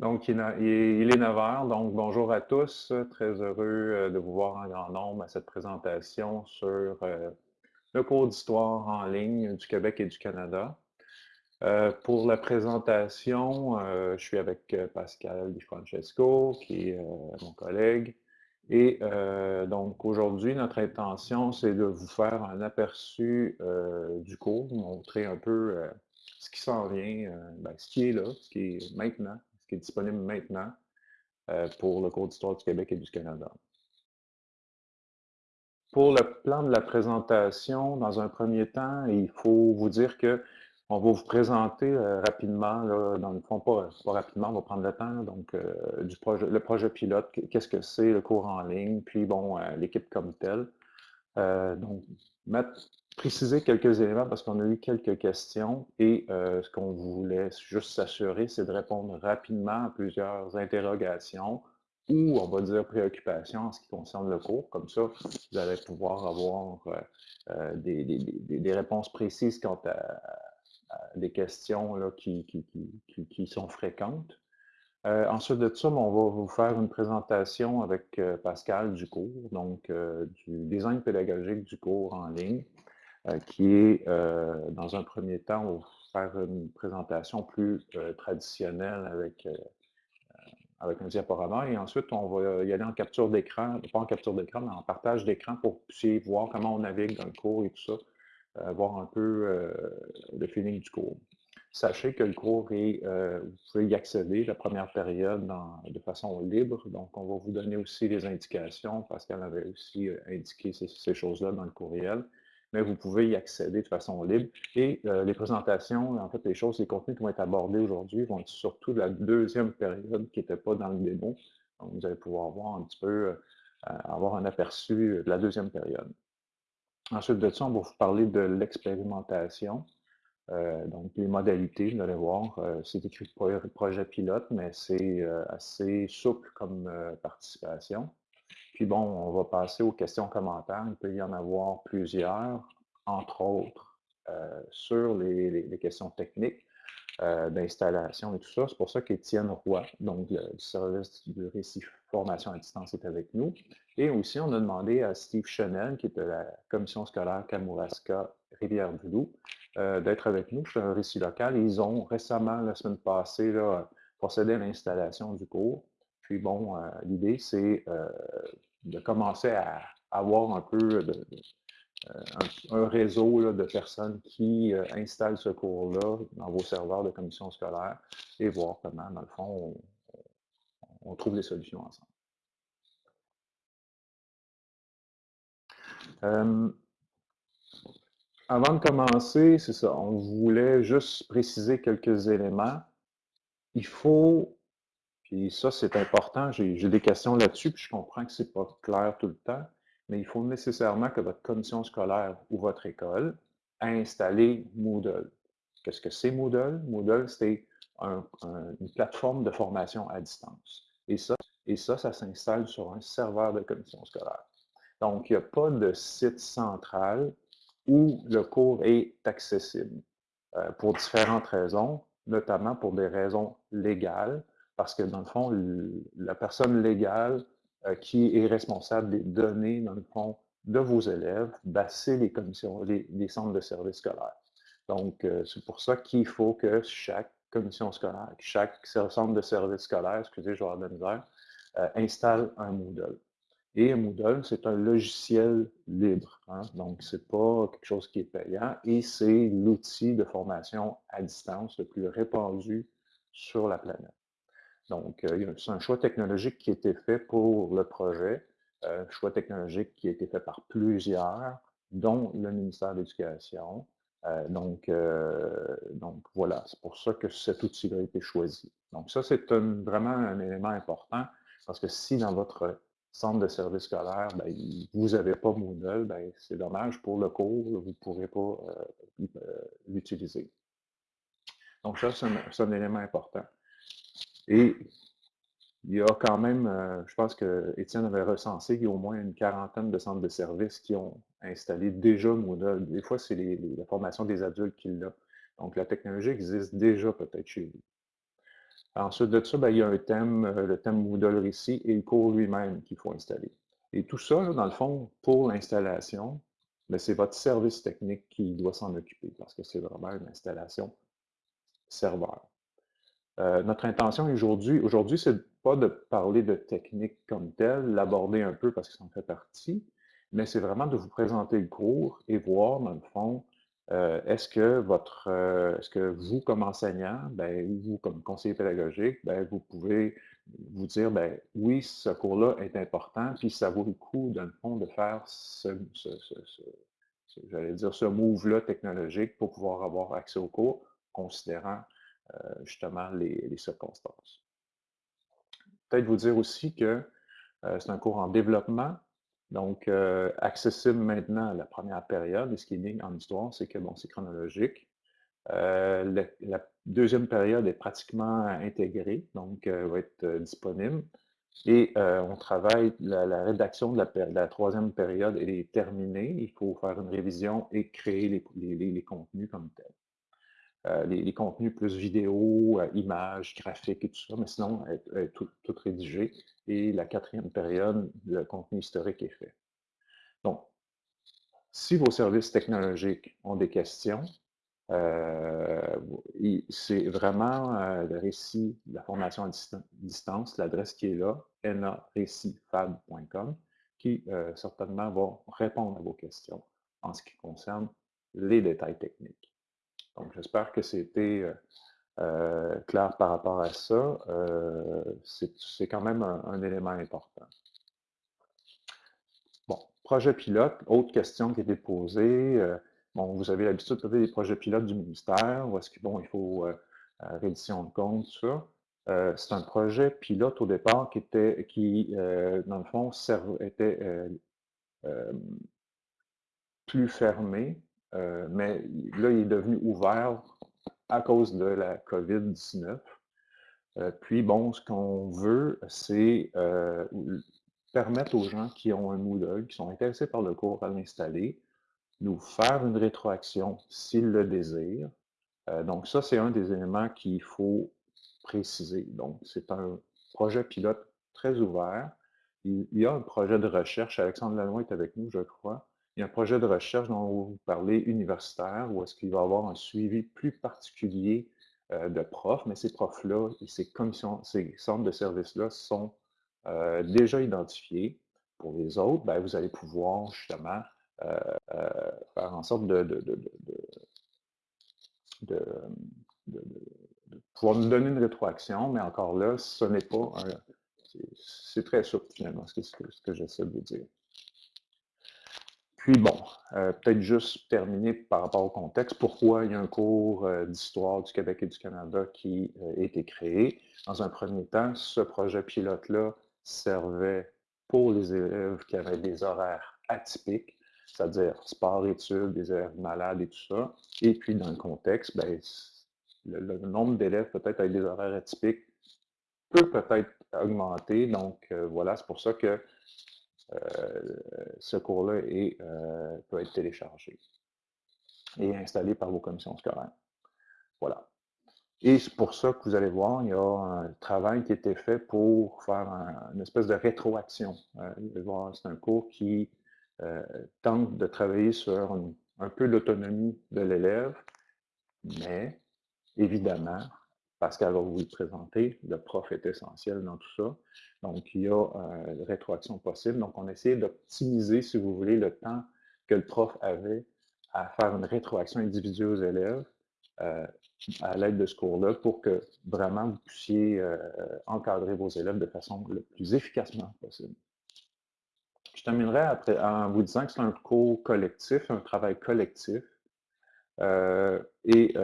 Donc, il est 9 heures, donc bonjour à tous. Très heureux euh, de vous voir en grand nombre à cette présentation sur euh, le cours d'histoire en ligne du Québec et du Canada. Euh, pour la présentation, je suis avec Pascal Di Francesco, qui est mon collègue. Et donc, aujourd'hui, notre intention, c'est de vous faire un aperçu du cours, montrer un peu ce qui s'en vient, ben, ce qui est là, ce qui est maintenant, qui est disponible maintenant euh, pour le cours d'histoire du Québec et du Canada. Pour le plan de la présentation, dans un premier temps, il faut vous dire que on va vous présenter euh, rapidement, dans le fond, pas, rapidement, on va prendre le temps, donc euh, du projet, le projet pilote, qu'est-ce que c'est, le cours en ligne, puis bon, l'équipe comme telle. donc, mettre, préciser quelques éléments parce qu'on a eu quelques questions et euh, ce qu'on voulait juste s'assurer, c'est de répondre rapidement à plusieurs interrogations ou, on va dire, préoccupations en ce qui concerne le cours. Comme ça, vous allez pouvoir avoir euh, euh, des, réponses précises quant à, des questions là, qui, sont fréquentes. ensuite de ça, on va vous faire une présentation avec Pascal du cours, donc du design pédagogique du cours en ligne. Euh, qui est, euh, dans un premier temps, on va faire une présentation plus euh, traditionnelle avec, avec un diaporama et ensuite on va y aller en capture d'écran, pas en capture d'écran, mais en partage d'écran pour puissiez voir comment on navigue dans le cours et tout ça, voir un peu le feeling du cours. Sachez que le cours est, vous pouvez y accéder la première période de façon libre, donc on va vous donner aussi les indications, parce qu'elle avait aussi indiqué ces choses-là dans le courriel mais vous pouvez y accéder de façon libre. Et euh, les présentations, en fait, les choses, les contenus qui vont être abordés aujourd'hui vont être surtout de la deuxième période qui n'était pas dans le démo. Donc, vous allez pouvoir voir un petit peu, euh, avoir un aperçu de la deuxième période. Ensuite de ça, on va vous parler de l'expérimentation. Euh, donc, les modalités, vous allez voir, c'est écrit projet pilote, mais c'est assez souple comme participation. Puis bon, on va passer aux questions-commentaires. Il peut y en avoir plusieurs, entre autres euh, sur les, questions techniques euh, d'installation et tout ça. C'est pour ça qu'Étienne Roy, donc le service de récit formation à distance, est avec nous. Et aussi, on a demandé à Steve Chenel, qui est de la commission scolaire Kamouraska Rivière-du-Loup, euh, d'être avec nous. C'est un récit local. Ils ont récemment, la semaine passée, procédé à l'installation du cours. Puis bon, l'idée, c'est de commencer à avoir un peu euh, un, réseau de personnes qui installent ce cours-là dans vos serveurs de commission scolaire et voir comment, dans le fond, on, trouve des solutions ensemble. avant de commencer, c'est ça, on voulait juste préciser quelques éléments. Il faut puis ça, c'est important. J'ai des questions là-dessus, puis je comprends que c'est pas clair tout le temps, mais il faut nécessairement que votre commission scolaire ou votre école ait installé Moodle. Qu'est-ce que c'est Moodle? Moodle, c'est une plateforme de formation à distance. Et ça, et ça, ça s'installe sur un serveur de commission scolaire. Donc, il n'y a pas de site central où le cours est accessible euh, pour différentes raisons, notamment pour des raisons légales, parce que dans le fond, la personne légale euh, qui est responsable des données, dans le fond, de vos élèves, ben, c'est les commissions, les, centres de services scolaires. Donc, euh, c'est pour ça qu'il faut que chaque commission scolaire, chaque centre de services scolaires, excusez, je vais misère, euh, installe un Moodle. Et Moodle, c'est un logiciel libre. Hein? Donc, c'est pas quelque chose qui est payant et c'est l'outil de formation à distance le plus répandu sur la planète. Donc, euh, c'est un choix technologique qui a été fait pour le projet, euh, un choix technologique qui a été fait par plusieurs, dont le ministère de l'Éducation. Euh, donc, donc, voilà, c'est pour ça que cet outil-là a été choisi. Donc, ça, c'est vraiment un élément important, parce que si dans votre centre de service scolaire, ben, vous n'avez pas Moodle, ben, c'est dommage pour le cours, vous ne pourrez pas l'utiliser. Donc, ça, c'est un élément important. Et il y a quand même, euh, je pense que Étienne avait recensé qu'il y a au moins une quarantaine de centres de services qui ont installé déjà Moodle. Des fois, c'est la formation des adultes qui l'a. Donc, la technologie existe déjà peut-être chez vous. Ensuite de ça, ben, il y a un thème, euh, le thème Moodle Récit et le cours lui-même qu'il faut installer. Et tout ça, dans le fond, pour l'installation, ben, c'est votre service technique qui doit s'en occuper parce que c'est vraiment une installation serveur. Euh, notre intention aujourd'hui, aujourd'hui, c'est pas de parler de technique comme telle, l'aborder un peu parce que ça en fait partie, mais c'est vraiment de vous présenter le cours et voir, dans le fond, euh, est-ce que votre, euh, est-ce que vous, comme enseignant, ben, vous, comme conseiller pédagogique, ben, vous pouvez vous dire, ben, oui, ce cours-là est important, puis ça vaut le coup, dans le fond, de faire ce, dire, ce move-là technologique pour pouvoir avoir accès au cours, considérant justement les, circonstances. Peut-être vous dire aussi que c'est un cours en développement, donc, euh, accessible maintenant à la première période, et ce qui est en histoire, c'est que bon, c'est chronologique. Euh, la deuxième période est pratiquement intégrée, donc euh, va être disponible. Et on travaille, la, rédaction de la, troisième période, est terminée. Il faut faire une révision et créer les, contenus comme tels. Les, contenus plus vidéo, images, graphiques et tout ça, mais sinon, tout, tout rédigé. Et la quatrième période, le contenu historique est fait. Donc, si vos services technologiques ont des questions, euh, c'est vraiment euh, le récit de la formation à distance, l'adresse qui est là, narécitfab.com, qui euh, certainement va répondre à vos questions en ce qui concerne les détails techniques. Donc, j'espère que c'était clair par rapport à ça. c'est quand même un élément important projet pilote, autre question qui a été posée. Euh, bon, vous avez l'habitude de faire des projets pilotes du ministère, où est-ce qu'il bon, il faut euh, euh, reddition de compte, tout ça? c'est un projet pilote au départ qui était, qui, dans le fond, était plus fermé, mais là, il est devenu ouvert à cause de la COVID-19. puis, bon, ce qu'on veut, c'est permettre aux gens qui ont un Moodle, qui sont intéressés par le cours à l'installer, nous faire une rétroaction s'ils le désirent. Euh, donc ça, c'est un des éléments qu'il faut préciser. Donc, c'est un projet pilote très ouvert. Il, y a un projet de recherche, Alexandre Lanois est avec nous, je crois. Il y a un projet de recherche dont vous parlez universitaire, où est-ce qu'il va y avoir un suivi plus particulier euh, de profs, mais ces profs-là et ces commissions, ces centres de services-là sont euh, déjà identifiés. Pour les autres, ben, vous allez pouvoir justement euh, faire en sorte de, pouvoir nous donner une rétroaction, mais encore là, ce n'est pas C'est très souple finalement, ce que j'essaie de vous dire. Puis bon, peut-être juste terminer par rapport au contexte, pourquoi il y a un cours d'histoire du Québec et du Canada qui a été créé? Dans un premier temps, ce projet pilote-là servait pour les élèves qui avaient des horaires atypiques, c'est-à-dire sport-études, des élèves malades et tout ça. Et puis, dans le contexte, ben, le, nombre d'élèves peut-être avec des horaires atypiques peut peut-être augmenter. Donc, euh, voilà, c'est pour ça que euh, ce cours-là euh, peut être téléchargé et installé par vos commissions scolaires. Voilà. Et c'est pour ça que vous allez voir, il y a un travail qui a été fait pour faire une espèce de rétroaction. Euh, c'est un cours qui euh, tente de travailler sur un peu l'autonomie de l'élève, mais évidemment, Pascal va vous le présenter, le prof est essentiel dans tout ça. Donc, il y a euh, une rétroaction possible. Donc, on essaie d'optimiser, si vous voulez, le temps que le prof avait à faire une rétroaction individuelle aux élèves euh, à l'aide de ce cours-là pour que vraiment vous puissiez euh, encadrer vos élèves de façon le plus efficacement possible. Je terminerai en vous disant que c'est un cours collectif, un travail collectif. Et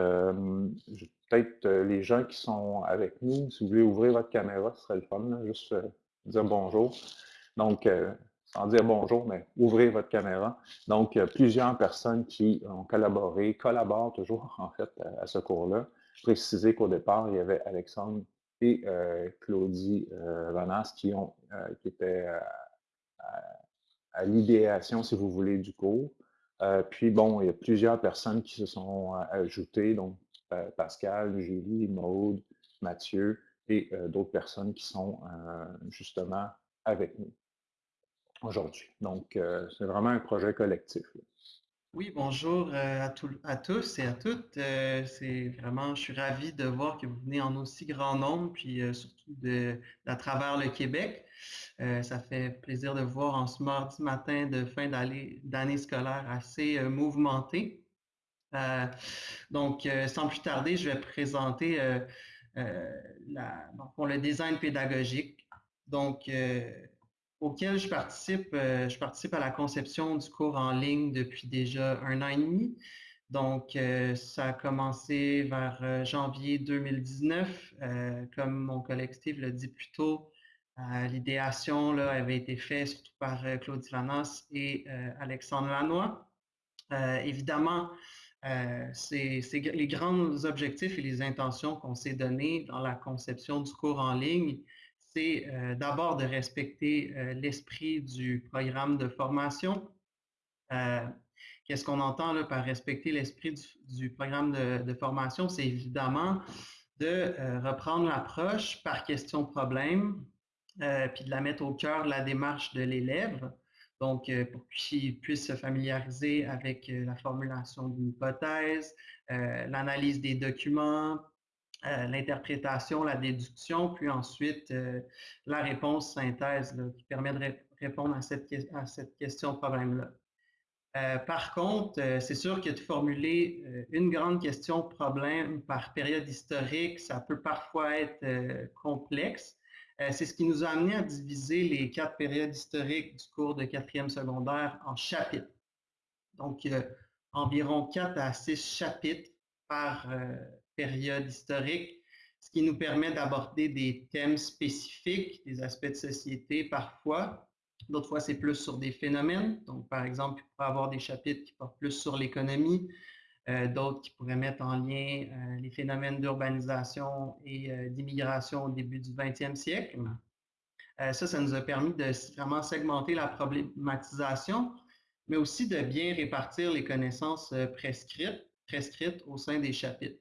peut-être les gens qui sont avec nous, si vous voulez ouvrir votre caméra, ce serait le fun, juste dire bonjour. Donc, sans dire bonjour, mais ouvrez votre caméra. Donc, plusieurs personnes qui ont collaboré, collaborent toujours, en fait, à, ce cours-là. Je précisais qu'au départ, il y avait Alexandre et euh, Claudie euh, Vanas qui, ont, euh, qui étaient à, l'idéation, si vous voulez, du cours. puis, bon, il y a plusieurs personnes qui se sont ajoutées, donc Pascal, Julie, Maude, Mathieu, et d'autres personnes qui sont justement avec nous aujourd'hui. Donc, c'est vraiment un projet collectif. Oui, bonjour à, tous et à toutes. c'est vraiment, je suis ravi de voir que vous venez en aussi grand nombre, puis surtout de, à travers le Québec. ça fait plaisir de voir en ce mardi matin de fin d'année scolaire assez mouvementé. Donc, sans plus tarder, je vais présenter la, pour le design pédagogique. Donc, auquel je participe. Euh, je participe à la conception du cours en ligne depuis déjà un an et demi. Donc, euh, ça a commencé vers euh, janvier 2019. comme mon collègue Steve l'a dit plus tôt, l'idéation avait été faite par Claudie Lanas et Alexandre Lanois. évidemment, c'est les grands objectifs et les intentions qu'on s'est donnés dans la conception du cours en ligne c'est euh, d'abord de respecter euh, l'esprit du programme de formation. Euh, qu'est-ce qu'on entend là, par respecter l'esprit du, programme de, formation? C'est évidemment de reprendre l'approche par question-problème, puis de la mettre au cœur de la démarche de l'élève. Donc, pour qu'il puisse se familiariser avec la formulation d'une hypothèse, l'analyse des documents, euh, l'interprétation, la déduction, puis ensuite euh, la réponse synthèse qui permet de répondre à cette, à cette question-problème-là. Euh, par contre, c'est sûr que de formuler une grande question-problème par période historique, ça peut parfois être complexe. C'est ce qui nous a amené à diviser les quatre périodes historiques du cours de quatrième secondaire en chapitres. Donc, environ quatre à six chapitres par période historique, ce qui nous permet d'aborder des thèmes spécifiques, des aspects de société parfois. D'autres fois, c'est plus sur des phénomènes. Donc, par exemple, il pourrait avoir des chapitres qui portent plus sur l'économie, euh, d'autres qui pourraient mettre en lien euh, les phénomènes d'urbanisation et euh, d'immigration au début du 20e siècle. ça, ça nous a permis de vraiment segmenter la problématisation, mais aussi de bien répartir les connaissances prescrites, prescrites au sein des chapitres.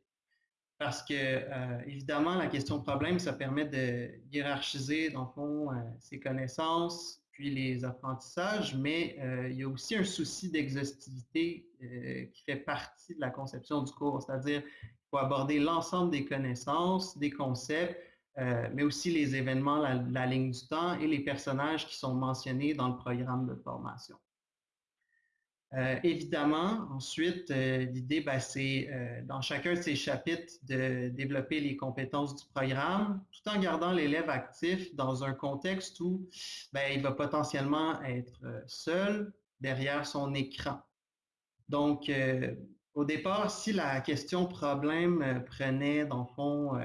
Parce que, évidemment, la question problème, ça permet de hiérarchiser, dans le fond, ses connaissances, puis les apprentissages, mais euh, il y a aussi un souci d'exhaustivité qui fait partie de la conception du cours, c'est-à-dire qu'il faut aborder l'ensemble des connaissances, des concepts, mais aussi les événements, la ligne du temps et les personnages qui sont mentionnés dans le programme de formation. Euh, évidemment, ensuite, euh, l'idée, ben, c'est euh, dans chacun de ces chapitres de développer les compétences du programme, tout en gardant l'élève actif dans un contexte où ben, il va potentiellement être seul derrière son écran. Donc, au départ, si la question problème prenait, dans le fond,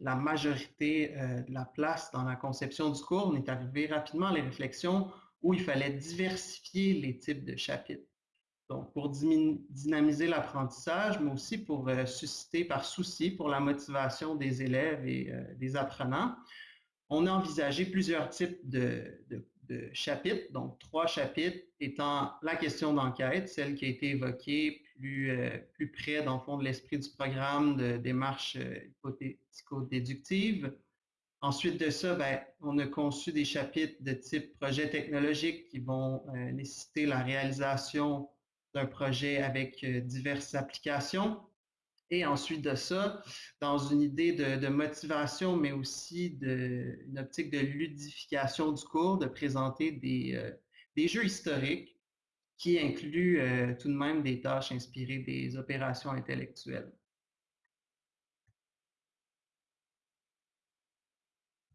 la majorité de la place dans la conception du cours, on est arrivé rapidement à les réflexions où il fallait diversifier les types de chapitres. Donc, pour dynamiser l'apprentissage, mais aussi pour euh, susciter par souci pour la motivation des élèves et euh, des apprenants, on a envisagé plusieurs types de, chapitres, donc trois chapitres étant la question d'enquête, celle qui a été évoquée plus, euh, plus près, dans le fond, de l'esprit du programme de démarche hypothético-déductive, Ensuite de ça, ben, on a conçu des chapitres de type projet technologique qui vont euh, nécessiter la réalisation d'un projet avec euh, diverses applications. Et ensuite de ça, dans une idée de, motivation, mais aussi de, une optique de ludification du cours, de présenter des, euh, des jeux historiques qui incluent tout de même des tâches inspirées des opérations intellectuelles.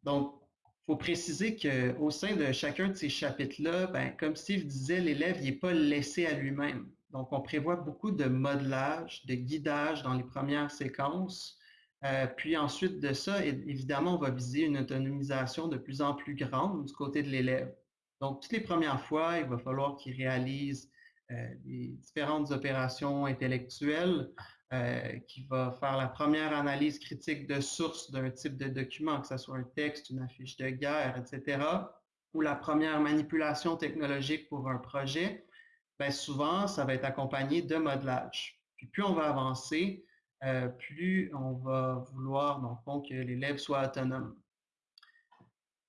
Donc, il faut préciser qu'au sein de chacun de ces chapitres-là, ben, comme Steve disait, l'élève n'est pas laissé à lui-même. Donc, on prévoit beaucoup de modelage, de guidage dans les premières séquences. Euh, puis ensuite de ça, évidemment, on va viser une autonomisation de plus en plus grande du côté de l'élève. Donc, toutes les premières fois, il va falloir qu'il réalise euh, des différentes opérations intellectuelles, euh, qui va faire la première analyse critique de source d'un type de document, que ce soit un texte, une affiche de guerre, etc., ou la première manipulation technologique pour un projet, bien souvent, ça va être accompagné de modelage. Puis plus on va avancer, plus on va vouloir, que l'élève soit autonome.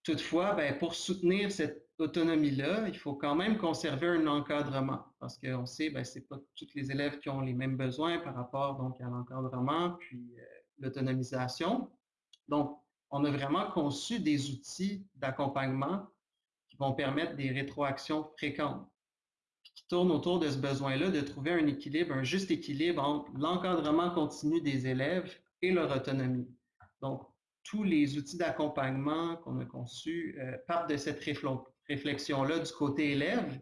Toutefois, ben, pour soutenir cette autonomie-là, il faut quand même conserver un encadrement parce qu'on sait que ben, ce n'est pas tous les élèves qui ont les mêmes besoins par rapport donc, à l'encadrement puis euh, l'autonomisation. Donc, on a vraiment conçu des outils d'accompagnement qui vont permettre des rétroactions fréquentes, qui tournent autour de ce besoin-là de trouver un équilibre, un juste équilibre entre l'encadrement continu des élèves et leur autonomie. Donc, tous les outils d'accompagnement qu'on a conçus euh, partent de cette réflexion-là du côté élève,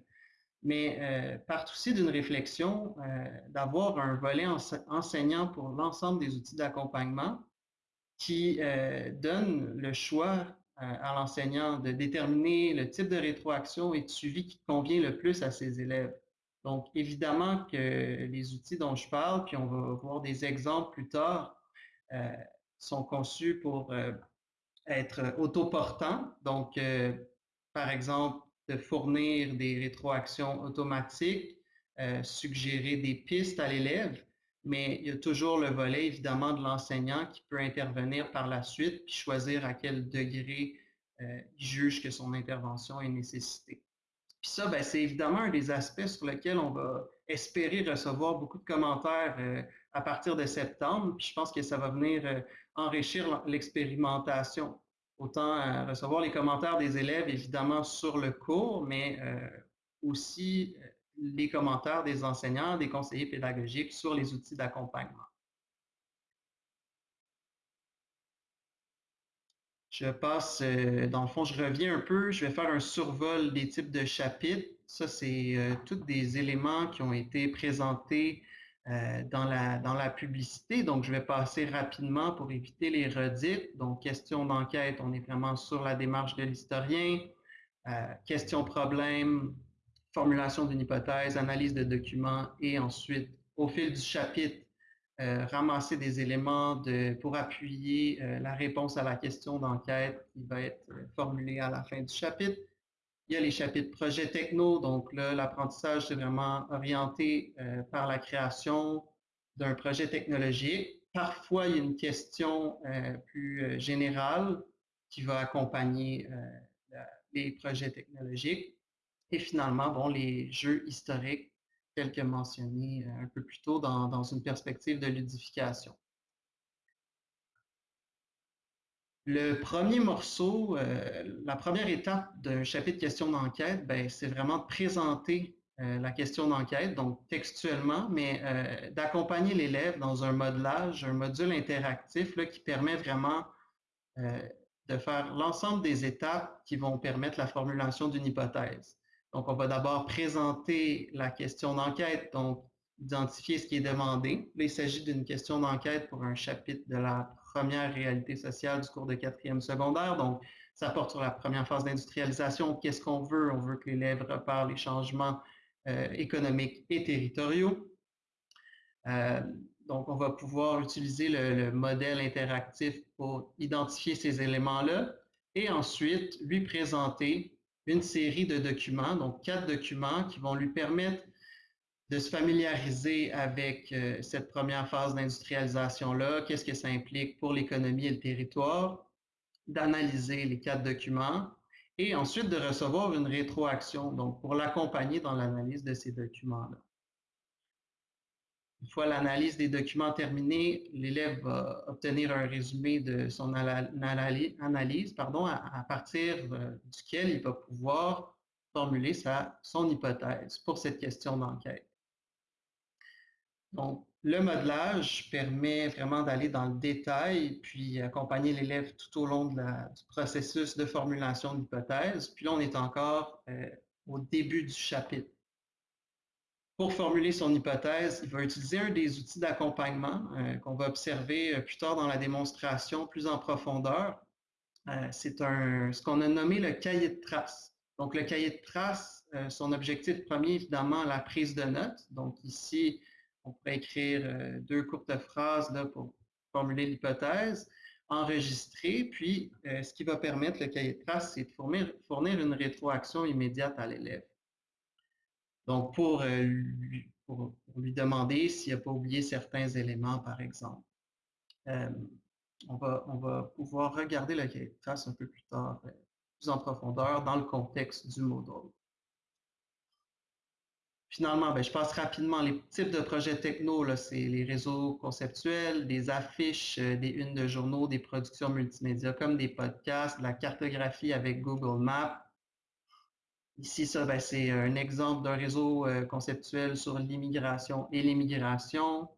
mais euh, partent aussi d'une réflexion euh, d'avoir un volet enseignant pour l'ensemble des outils d'accompagnement qui donne le choix à l'enseignant de déterminer le type de rétroaction et de suivi qui convient le plus à ses élèves. Donc, évidemment que les outils dont je parle, puis on va voir des exemples plus tard, sont conçus pour euh, être autoportants. Donc, euh, par exemple, de fournir des rétroactions automatiques, euh, suggérer des pistes à l'élève, mais il y a toujours le volet, évidemment, de l'enseignant qui peut intervenir par la suite puis choisir à quel degré il juge que son intervention est nécessitée. Puis ça, ben, c'est évidemment un des aspects sur lesquels on va espérer recevoir beaucoup de commentaires euh, à partir de septembre. Puis je pense que ça va venir euh, enrichir l'expérimentation. Autant euh, recevoir les commentaires des élèves, évidemment, sur le cours, mais aussi les commentaires des enseignants, des conseillers pédagogiques sur les outils d'accompagnement. Je passe, euh, dans le fond, je reviens un peu, je vais faire un survol des types de chapitres. Ça, c'est euh, tous des éléments qui ont été présentés euh, dans, la, dans la publicité. Donc, je vais passer rapidement pour éviter les redites. Donc, question d'enquête, on est vraiment sur la démarche de l'historien. question-problème, formulation d'une hypothèse, analyse de documents et ensuite, au fil du chapitre, euh, ramasser des éléments de, pour appuyer euh, la réponse à la question d'enquête qui va être euh, formulée à la fin du chapitre. Il y a les chapitres projets techno, donc là, l'apprentissage, c'est vraiment orienté par la création d'un projet technologique. Parfois, il y a une question plus générale qui va accompagner les projets technologiques. Et finalement, bon, les jeux historiques tel que mentionné euh, un peu plus tôt dans, une perspective de ludification. Le premier morceau, euh, la première étape d'un chapitre question d'enquête, ben, c'est vraiment de présenter euh, la question d'enquête, donc textuellement, mais d'accompagner l'élève dans un modelage, un module interactif là, qui permet vraiment de faire l'ensemble des étapes qui vont permettre la formulation d'une hypothèse. Donc, on va d'abord présenter la question d'enquête, donc identifier ce qui est demandé. Là, il s'agit d'une question d'enquête pour un chapitre de la première réalité sociale du cours de quatrième secondaire. Donc, ça porte sur la première phase d'industrialisation. Qu'est-ce qu'on veut? On veut que l'élève repère les changements euh, économiques et territoriaux. Euh, donc, on va pouvoir utiliser le modèle interactif pour identifier ces éléments-là et ensuite lui présenter une série de documents, donc quatre documents qui vont lui permettre de se familiariser avec euh, cette première phase d'industrialisation-là, qu'est-ce que ça implique pour l'économie et le territoire, d'analyser les quatre documents et ensuite de recevoir une rétroaction, donc pour l'accompagner dans l'analyse de ces documents-là. Une fois l'analyse des documents terminée, l'élève va obtenir un résumé de son analyse pardon, à, partir euh, duquel il va pouvoir formuler sa, son hypothèse pour cette question d'enquête. Donc, le modelage permet vraiment d'aller dans le détail, puis accompagner l'élève tout au long du processus de formulation d'hypothèse. Puis là, on est encore euh, au début du chapitre. Pour formuler son hypothèse, il va utiliser un des outils d'accompagnement euh, qu'on va observer euh, plus tard dans la démonstration plus en profondeur. C'est ce qu'on a nommé le cahier de traces. Donc, le cahier de traces, son objectif premier, évidemment, la prise de notes. Donc, ici, on pourrait écrire deux courtes phrases là, pour formuler l'hypothèse, enregistrer, puis ce qui va permettre le cahier de traces, c'est de fournir une rétroaction immédiate à l'élève. Donc, pour, euh, lui demander s'il n'a pas oublié certains éléments, par exemple. on, va, pouvoir regarder le cahier de un peu plus tard, plus en profondeur, dans le contexte du Moodle. Finalement, ben, je passe rapidement. Les types de projets techno, c'est les réseaux conceptuels, des affiches, euh, des unes de journaux, des productions multimédia comme des podcasts, la cartographie avec Google Maps. Ici, ça, ben, c'est un exemple d'un réseau euh, conceptuel sur l'immigration et l'immigration.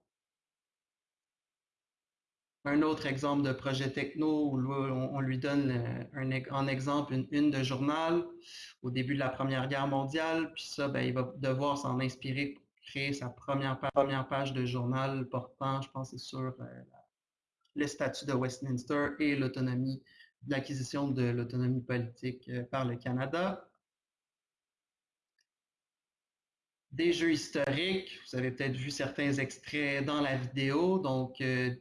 Un autre exemple de projet techno où on, lui donne un, en exemple une une de journal au début de la Première Guerre mondiale, puis ça, ben, il va devoir s'en inspirer pour créer sa première, première page de journal portant, je pense, sur euh, le statut de Westminster et l'acquisition de l'autonomie politique euh, par le Canada. Des jeux historiques, vous avez peut-être vu certains extraits dans la vidéo, donc euh,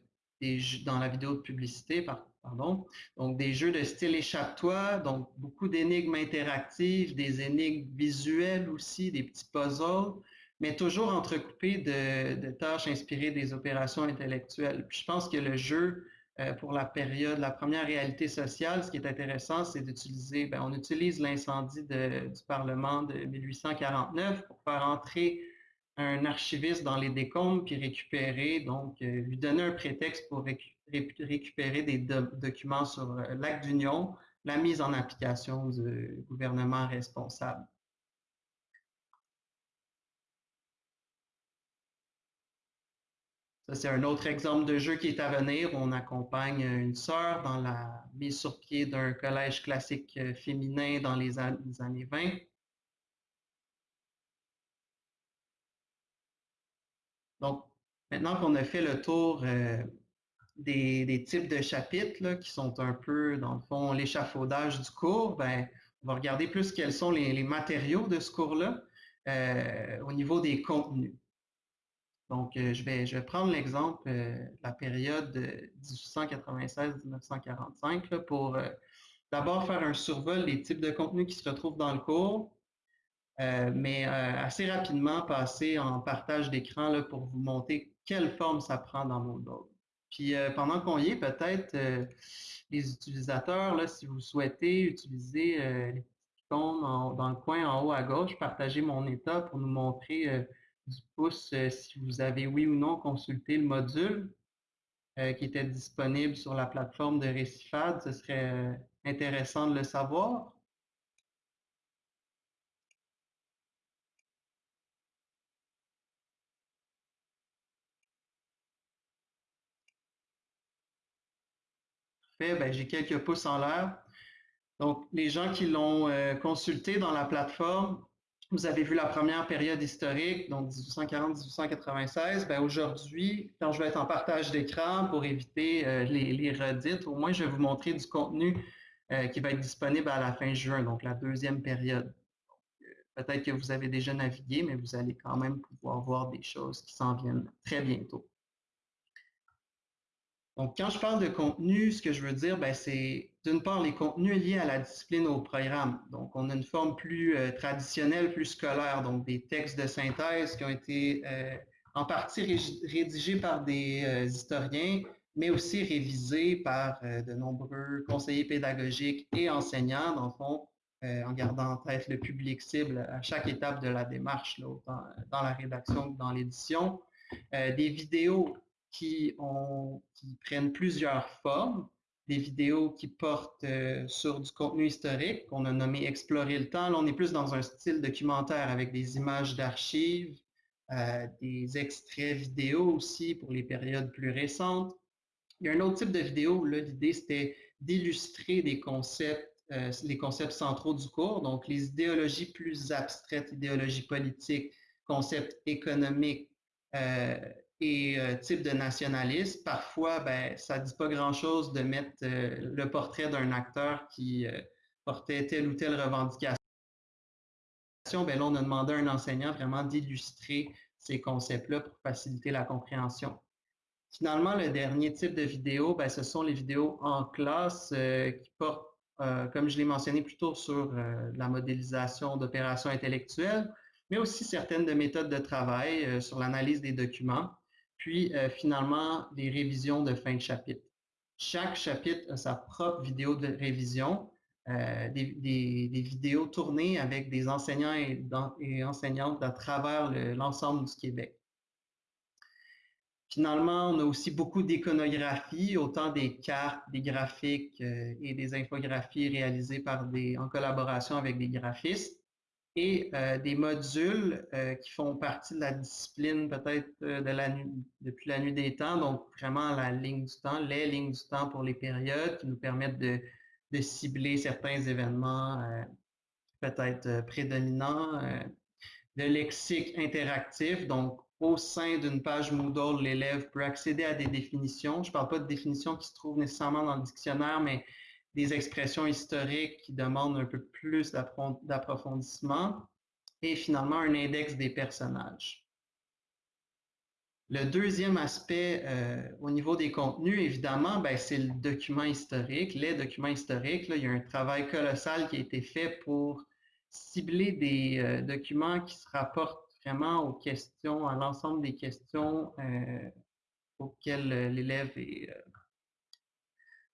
dans la vidéo de publicité, pardon. Donc, des jeux de style échappe-toi, donc beaucoup d'énigmes interactives, des énigmes visuelles aussi, des petits puzzles, mais toujours entrecoupés de, tâches inspirées des opérations intellectuelles. Puis je pense que le jeu, euh, pour la période, la première réalité sociale, ce qui est intéressant, c'est d'utiliser, ben, on utilise l'incendie du Parlement de 1849 pour faire entrer un archiviste dans les décombres puis récupérer, donc euh, lui donner un prétexte pour récupérer des documents sur euh, l'acte d'union, la mise en application du gouvernement responsable. Ça, c'est un autre exemple de jeu qui est à venir. On accompagne une sœur dans la mise sur pied d'un collège classique euh, féminin dans les années 20. Donc, maintenant qu'on a fait le tour euh, des, types de chapitres qui sont un peu, dans le fond, l'échafaudage du cours, ben, on va regarder plus quels sont les, matériaux de ce cours-là euh, au niveau des contenus. Donc, euh, je, vais, je vais prendre l'exemple de la période 1896-1945 pour d'abord faire un survol des types de contenus qui se retrouvent dans le cours, euh, mais euh, assez rapidement passer en partage d'écran pour vous montrer quelle forme ça prend dans Moodle. Puis euh, pendant qu'on y est, peut-être les utilisateurs, là, si vous souhaitez utiliser les petits icônes dans le coin en haut à gauche, partager mon état pour nous montrer du pouce si vous avez oui ou non consulté le module qui était disponible sur la plateforme de Récifade. Ce serait intéressant de le savoir. Ben, j'ai quelques pouces en l'air. Donc, les gens qui l'ont euh, consulté dans la plateforme, vous avez vu la première période historique, donc 1840-1896. Ben, Aujourd'hui, quand je vais être en partage d'écran pour éviter euh, les, redites, au moins je vais vous montrer du contenu euh, qui va être disponible à la fin juin, donc la deuxième période. Peut-être que vous avez déjà navigué, mais vous allez quand même pouvoir voir des choses qui s'en viennent très bientôt. Donc, quand je parle de contenu, ce que je veux dire, ben, c'est d'une part les contenus liés à la discipline au programme. Donc, on a une forme plus euh, traditionnelle, plus scolaire, donc des textes de synthèse qui ont été euh, en partie rédigés par des euh, historiens, mais aussi révisés par de nombreux conseillers pédagogiques et enseignants, dans le fond, en gardant en tête le public cible à chaque étape de la démarche, autant dans la rédaction que dans l'édition. des vidéos qui, ont, qui prennent plusieurs formes, des vidéos qui portent euh, sur du contenu historique qu'on a nommé Explorer le temps. Là, on est plus dans un style documentaire avec des images d'archives, euh, des extraits vidéo aussi pour les périodes plus récentes. Il y a un autre type de vidéo, là, l'idée c'était d'illustrer des concepts, euh, les concepts centraux du cours, donc les idéologies plus abstraites, idéologies politiques, concepts économiques, et euh, type de nationalisme. Parfois, ben, ça ne dit pas grand-chose de mettre euh, le portrait d'un acteur qui euh, portait telle ou telle revendication. Ben, là, on a demandé à un enseignant vraiment d'illustrer ces concepts-là pour faciliter la compréhension. Finalement, le dernier type de vidéo, ben, ce sont les vidéos en classe qui portent, comme je l'ai mentionné plus tôt, sur la modélisation d'opérations intellectuelles. mais aussi certaines de méthodes de travail sur l'analyse des documents, puis finalement les révisions de fin de chapitre. Chaque chapitre a sa propre vidéo de révision, des, vidéos tournées avec des enseignants et, enseignantes à travers l'ensemble du Québec. Finalement, on a aussi beaucoup d'iconographie, autant des cartes, des graphiques euh, et des infographies réalisées par des, en collaboration avec des graphistes et euh, des modules euh, qui font partie de la discipline peut-être la depuis la nuit des temps, donc vraiment la ligne du temps, les lignes du temps pour les périodes qui nous permettent de, de cibler certains événements peut-être prédominants, de lexique interactif, donc au sein d'une page Moodle, l'élève peut accéder à des définitions. Je ne parle pas de définitions qui se trouvent nécessairement dans le dictionnaire, mais des expressions historiques qui demandent un peu plus d'approfondissement. Et finalement, un index des personnages. Le deuxième aspect euh, au niveau des contenus, évidemment, ben, c'est le document historique, les documents historiques. Il y a un travail colossal qui a été fait pour cibler des euh, documents qui se rapportent vraiment aux questions, à l'ensemble des questions euh, auxquelles l'élève est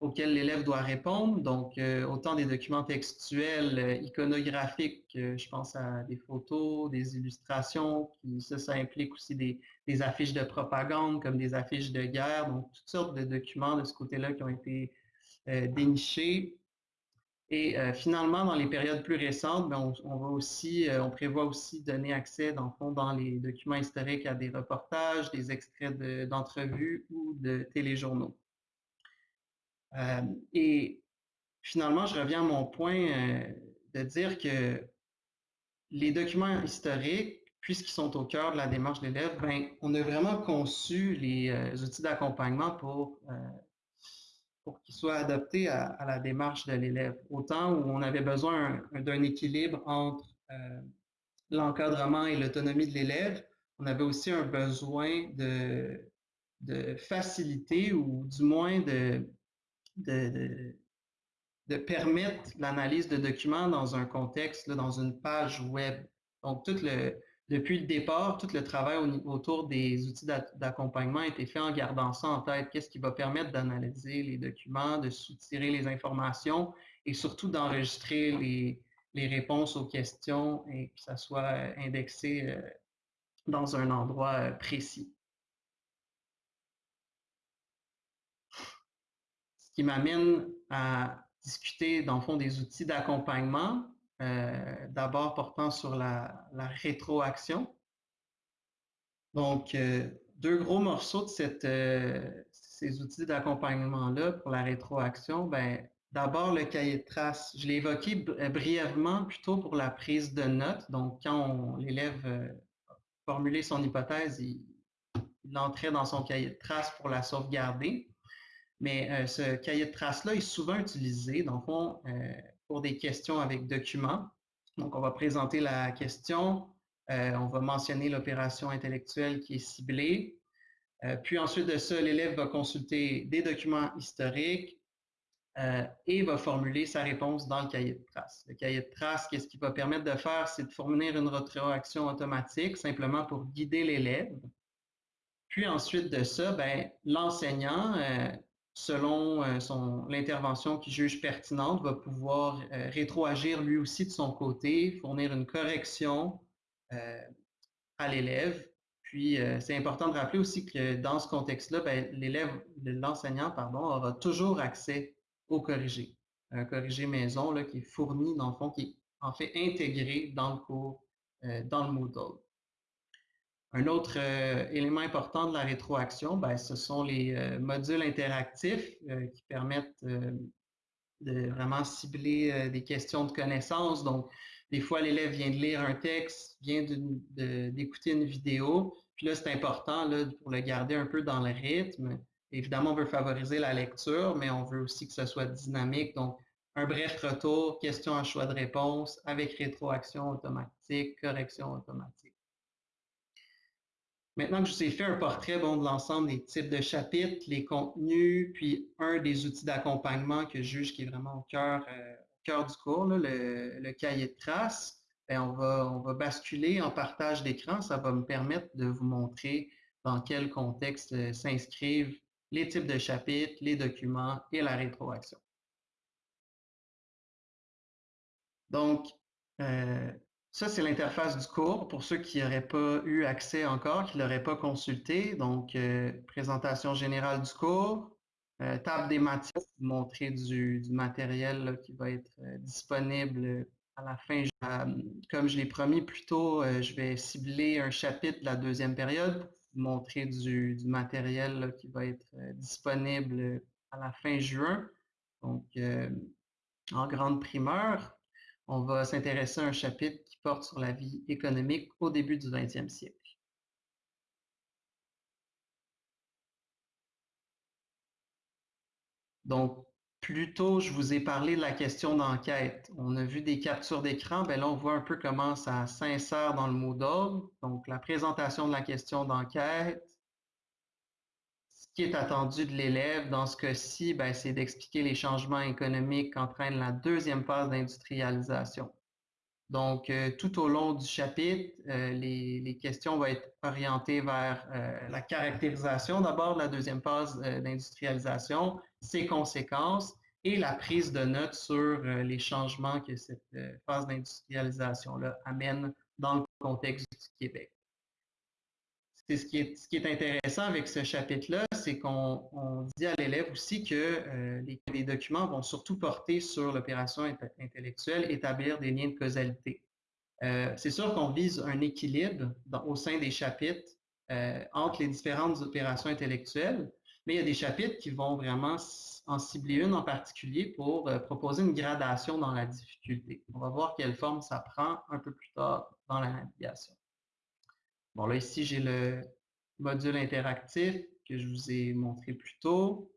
auxquelles l'élève doit répondre. Donc, autant des documents textuels, iconographiques, je pense à des photos, des illustrations, ça, ça implique aussi des, affiches de propagande comme des affiches de guerre, donc toutes sortes de documents de ce côté-là qui ont été dénichés. Et euh, finalement, dans les périodes plus récentes, ben, on, va aussi, euh, on prévoit aussi donner accès, dans le fond, dans les documents historiques à des reportages, des extraits d'entrevues ou de téléjournaux. Euh, et finalement, je reviens à mon point de dire que les documents historiques, puisqu'ils sont au cœur de la démarche de l'élève, ben, on a vraiment conçu les outils d'accompagnement pour pour qu'il soit adapté à, la démarche de l'élève. Autant où on avait besoin d'un équilibre entre euh, l'encadrement et l'autonomie de l'élève, on avait aussi un besoin de, de faciliter ou du moins de, de, permettre l'analyse de documents dans un contexte, dans une page web. Donc, depuis le départ, tout le travail autour des outils d'accompagnement a été fait en gardant ça en tête. Qu'est-ce qui va permettre d'analyser les documents, de soutirer les informations et surtout d'enregistrer les, réponses aux questions et que ça soit indexé euh, dans un endroit euh, précis? Ce qui m'amène à discuter, dans le fond, des outils d'accompagnement. Euh, d'abord portant sur la, rétroaction. Donc, euh, deux gros morceaux de euh, ces outils d'accompagnement-là pour la rétroaction. Ben, D'abord, le cahier de traces. Je l'ai évoqué brièvement plutôt pour la prise de notes. Donc, quand l'élève formulait son hypothèse, il, il l'entrait dans son cahier de traces pour la sauvegarder. Mais ce cahier de traces-là est souvent utilisé, fond, pour des questions avec documents. Donc, on va présenter la question, euh, on va mentionner l'opération intellectuelle qui est ciblée. Euh, puis ensuite de ça, l'élève va consulter des documents historiques euh, et va formuler sa réponse dans le cahier de traces. Le cahier de traces, qu'est-ce qu'il va permettre de faire? C'est de fournir une rétroaction automatique simplement pour guider l'élève. Puis ensuite de ça, ben, l'enseignant selon euh, l'intervention qu'il juge pertinente, va pouvoir euh, rétroagir lui aussi de son côté, fournir une correction euh, à l'élève. Puis, c'est important de rappeler aussi que dans ce contexte-là, ben, l'élève, l'enseignant, pardon, aura toujours accès au corrigé. Un corrigé maison là, qui est fourni, dans le fond, qui est en fait intégré dans le cours, dans le Moodle. Un autre euh, élément important de la rétroaction, ben, ce sont les euh, modules interactifs euh, qui permettent de vraiment cibler des questions de connaissances. Donc, des fois, l'élève vient de lire un texte, vient d'écouter une vidéo. Puis là, c'est important là, pour le garder un peu dans le rythme. Évidemment, on veut favoriser la lecture, mais on veut aussi que ce soit dynamique. Donc, un bref retour, question à choix de réponse avec rétroaction automatique, correction automatique. Maintenant que je vous ai fait un portrait de l'ensemble des types de chapitres, les contenus, puis un des outils d'accompagnement que je juge qui est vraiment au cœur, euh, du cours, le, cahier de traces, ben, on, va, on va basculer en partage d'écran. Ça va me permettre de vous montrer dans quel contexte euh, s'inscrivent les types de chapitres, les documents et la rétroaction. Donc, euh, ça, c'est l'interface du cours pour ceux qui n'auraient pas eu accès encore, qui ne l'auraient pas consulté. Donc, euh, présentation générale du cours, euh, table des matières, vous montrer du, matériel qui va être disponible à la fin. comme je l'ai promis plus tôt, je vais cibler un chapitre de la deuxième période pour vous montrer du, matériel qui va être disponible à la fin juin. Donc, en grande primeur, on va s'intéresser à un chapitre qui porte sur la vie économique au début du 20e siècle. Donc, plus tôt, je vous ai parlé de la question d'enquête. On a vu des captures d'écran. Ben là, on voit un peu comment ça s'insère dans le Moodle. Donc, la présentation de la question d'enquête, qui est attendu de l'élève dans ce cas-ci, ben, c'est d'expliquer les changements économiques qu'entraîne la deuxième phase d'industrialisation. Donc, euh, tout au long du chapitre, euh, les, questions vont être orientées vers euh, la caractérisation d'abord de la deuxième phase d'industrialisation, ses conséquences et la prise de notes sur les changements que cette phase d'industrialisation-là amène dans le contexte du Québec c'est ce qui est, ce qui est intéressant avec ce chapitre-là, c'est qu'on dit à l'élève aussi que euh, les, documents vont surtout porter sur l'opération intellectuelle, établir des liens de causalité. Euh, c'est sûr qu'on vise un équilibre au sein des chapitres euh, entre les différentes opérations intellectuelles, mais il y a des chapitres qui vont vraiment en cibler une en particulier pour proposer une gradation dans la difficulté. On va voir quelle forme ça prend un peu plus tard dans la navigation. Bon, là, ici, j'ai le module interactif que je vous ai montré plus tôt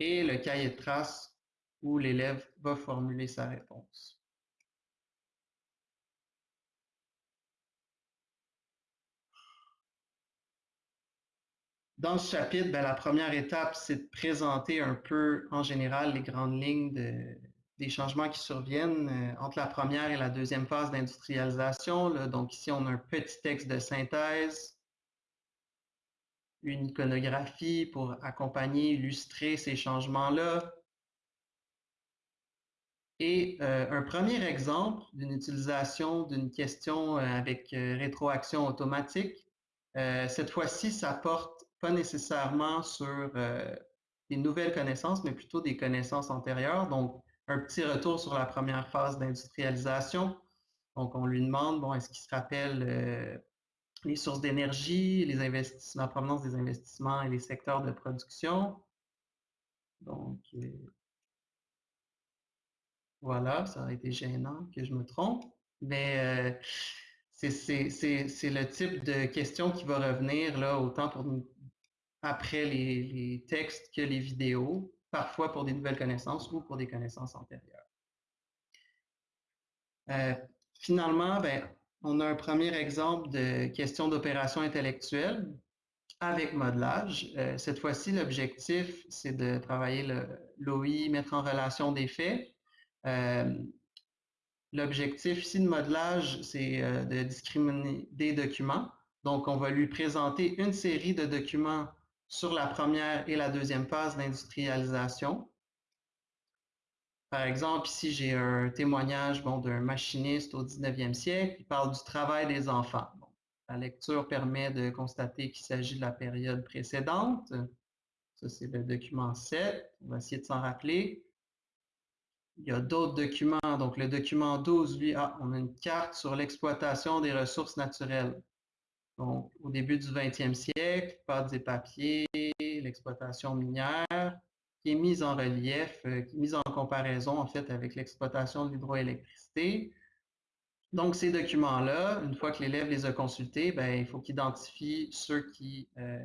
et le cahier de traces où l'élève va formuler sa réponse. Dans ce chapitre, ben, la première étape, c'est de présenter un peu en général les grandes lignes de, des changements qui surviennent euh, entre la première et la deuxième phase d'industrialisation. Donc ici, on a un petit texte de synthèse, une iconographie pour accompagner, illustrer ces changements-là. Et euh, un premier exemple d'une utilisation d'une question euh, avec rétroaction automatique. cette fois-ci, ça porte pas nécessairement sur des nouvelles connaissances, mais plutôt des connaissances antérieures. Donc, un petit retour sur la première phase d'industrialisation. Donc, on lui demande, bon, est-ce qu'il se rappelle euh, les sources d'énergie, les investissements, la provenance des investissements et les secteurs de production? Donc, euh, voilà, ça aurait été gênant que je me trompe, mais euh, c'est le type de question qui va revenir là, autant pour après les textes que les vidéos parfois pour des nouvelles connaissances ou pour des connaissances antérieures. Euh, finalement, ben, on a un premier exemple de question d'opération intellectuelle avec modelage. Euh, cette fois-ci, l'objectif, c'est de travailler l'OI, mettre en relation des faits. Euh, l'objectif ici de modelage, c'est de discriminer des documents. Donc, on va lui présenter une série de documents sur la première et la deuxième phase d'industrialisation. Par exemple, ici, j'ai un témoignage bon, d'un machiniste au 19e siècle qui parle du travail des enfants. la lecture permet de constater qu'il s'agit de la période précédente. Ça, c'est le document 7. On va essayer de s'en rappeler. Il y a d'autres documents. Donc, le document 12, lui, ah, on a une carte sur l'exploitation des ressources naturelles. Donc, au début du 20e siècle, pâtes et papiers, l'exploitation minière, qui est mise en relief, euh, qui est mise en comparaison en fait avec l'exploitation de l'hydroélectricité. Donc, ces documents-là, une fois que l'élève les a consultés, ben, il faut qu'il identifie ceux qui euh,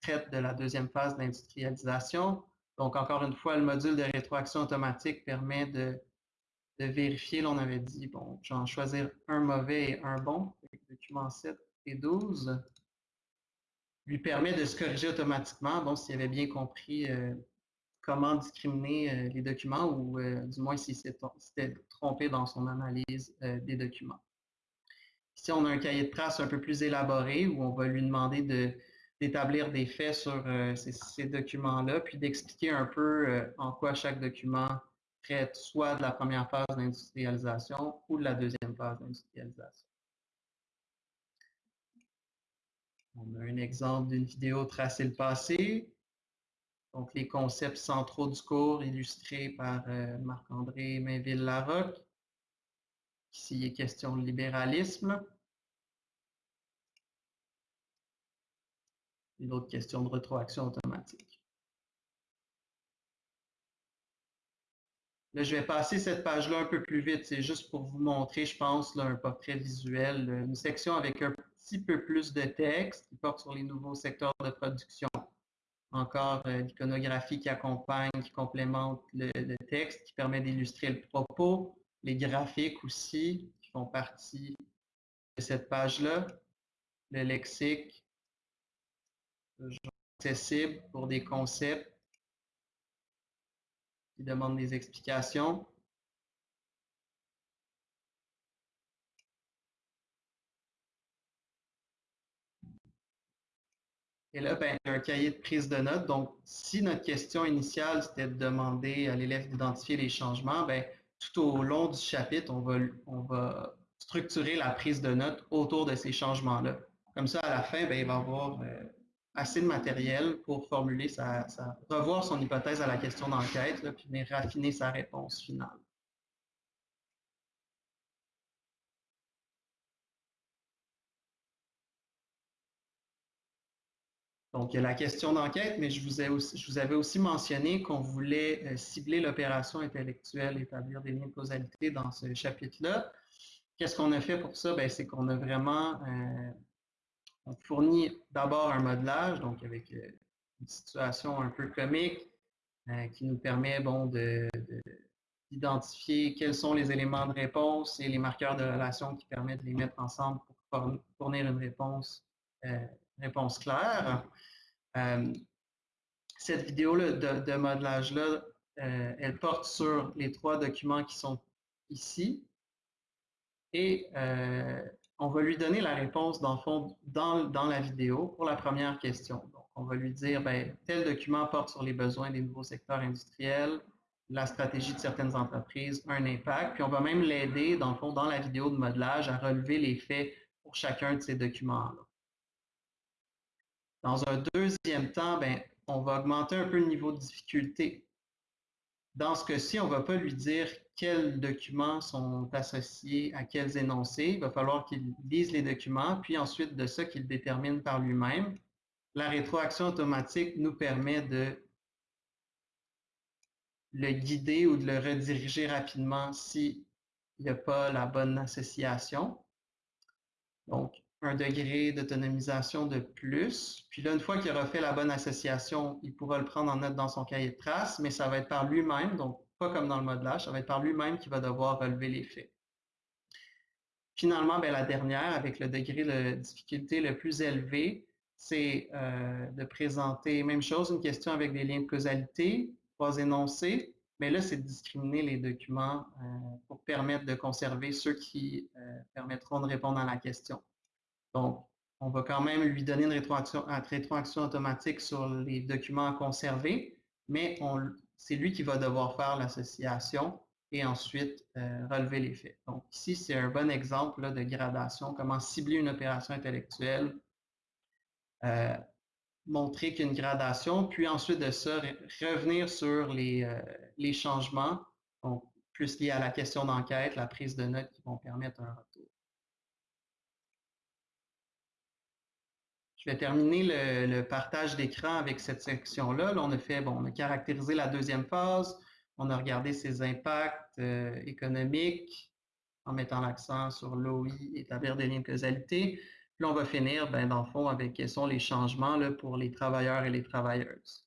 traitent de la deuxième phase d'industrialisation. Donc, encore une fois, le module de rétroaction automatique permet de, vérifier. Là, on avait dit, bon, j'en choisir un mauvais et un bon. Document 7 12 lui permet de se corriger automatiquement, bon, s'il avait bien compris euh, comment discriminer euh, les documents ou euh, du moins s'il s'était trompé dans son analyse des documents. Ici, on a un cahier de traces un peu plus élaboré où on va lui demander d'établir des faits sur euh, ces, documents-là, puis d'expliquer un peu en quoi chaque document traite soit de la première phase d'industrialisation ou de la deuxième phase d'industrialisation. On a un exemple d'une vidéo Tracer le passé. Donc, les concepts centraux du cours illustrés par euh, Marc-André Mainville-Larocque. Ici, il est question de libéralisme. Une autre question de rétroaction automatique. Là, je vais passer cette page-là un peu plus vite. C'est juste pour vous montrer, je pense, un portrait visuel, une section avec un petit peu plus de texte qui porte sur les nouveaux secteurs de production. Encore euh, l'iconographie qui accompagne, qui complémente le, le texte, qui permet d'illustrer le propos, les graphiques aussi, qui font partie de cette page-là, le lexique, accessible pour des concepts qui demandent des explications. Et là, ben, un cahier de prise de notes. Donc, si notre question initiale, c'était de demander à l'élève d'identifier les changements, ben, tout au long du chapitre, on va, on va structurer la prise de notes autour de ces changements-là. Comme ça, à la fin, ben, il va avoir euh, assez de matériel pour formuler sa, revoir son hypothèse à la question d'enquête, puis venir raffiner sa réponse finale. Donc, il y a la question d'enquête, mais je vous, avais aussi mentionné qu'on voulait euh, cibler l'opération intellectuelle, établir des liens de causalité dans ce chapitre-là. Qu'est-ce qu'on a fait pour ça? Ben, c'est qu'on a vraiment euh, on fournit d'abord un modelage, donc avec euh, une situation un peu comique, qui nous permet bon, d'identifier quels sont les éléments de réponse et les marqueurs de relation qui permettent de les mettre ensemble pour fournir une réponse claire. Euh, cette vidéo de, de modelage-là, euh, elle porte sur les trois documents qui sont ici. Et euh, on va lui donner la réponse dans, fond, dans, dans, la vidéo pour la première question. Donc, on va lui dire, ben, tel document porte sur les besoins des nouveaux secteurs industriels, la stratégie de certaines entreprises, un impact. Puis on va même l'aider, dans le fond, dans la vidéo de modelage, à relever les faits pour chacun de ces documents-là. Dans un deuxième temps, ben, on va augmenter un peu le niveau de difficulté. Dans ce cas-ci, on ne va pas lui dire quels documents sont associés à quels énoncés. Il va falloir qu'il lise les documents, puis ensuite de ça, qu'il détermine par lui-même. La rétroaction automatique nous permet de le guider ou de le rediriger rapidement s'il n'y a pas la bonne association. Donc, un degré d'autonomisation de plus. Puis là, une fois qu'il aura fait la bonne association, il pourra le prendre en note dans son cahier de traces, mais ça va être par lui-même, donc pas comme dans le modelage, ça va être par lui-même qui va devoir relever les faits. Finalement, ben, la dernière, avec le degré de difficulté le plus élevé, c'est euh, de présenter, même chose, une question avec des liens de causalité, trois énoncés, mais là, c'est de discriminer les documents euh, pour permettre de conserver ceux qui euh, permettront de répondre à la question. Donc, on va quand même lui donner une rétroaction, automatique sur les documents à conserver, mais c'est lui qui va devoir faire l'association et ensuite euh, relever les faits. Donc, ici, c'est un bon exemple de gradation, comment cibler une opération intellectuelle, euh, montrer qu'une gradation, puis ensuite de ça, revenir sur les, euh, changements, plus liés à la question d'enquête, la prise de notes qui vont permettre un retour. Je vais terminer le, partage d'écran avec cette section-là. Là, on a fait, bon, on a caractérisé la deuxième phase, on a regardé ses impacts euh, économiques en mettant l'accent sur l'OI, établir des liens de causalité. Puis on va finir, ben, dans le fond, avec quels sont les changements là, pour les travailleurs et les travailleuses.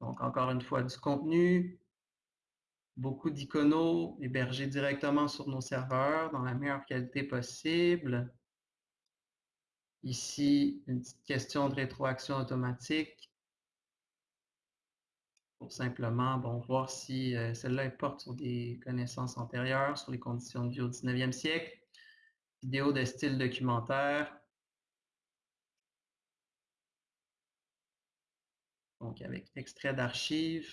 Donc, encore une fois, du contenu, beaucoup d'iconos hébergés directement sur nos serveurs dans la meilleure qualité possible. Ici, une petite question de rétroaction automatique pour simplement bon, voir si euh, celle-là porte sur des connaissances antérieures, sur les conditions de vie au 19e siècle. vidéo de style documentaire. Donc, avec extrait d'archives.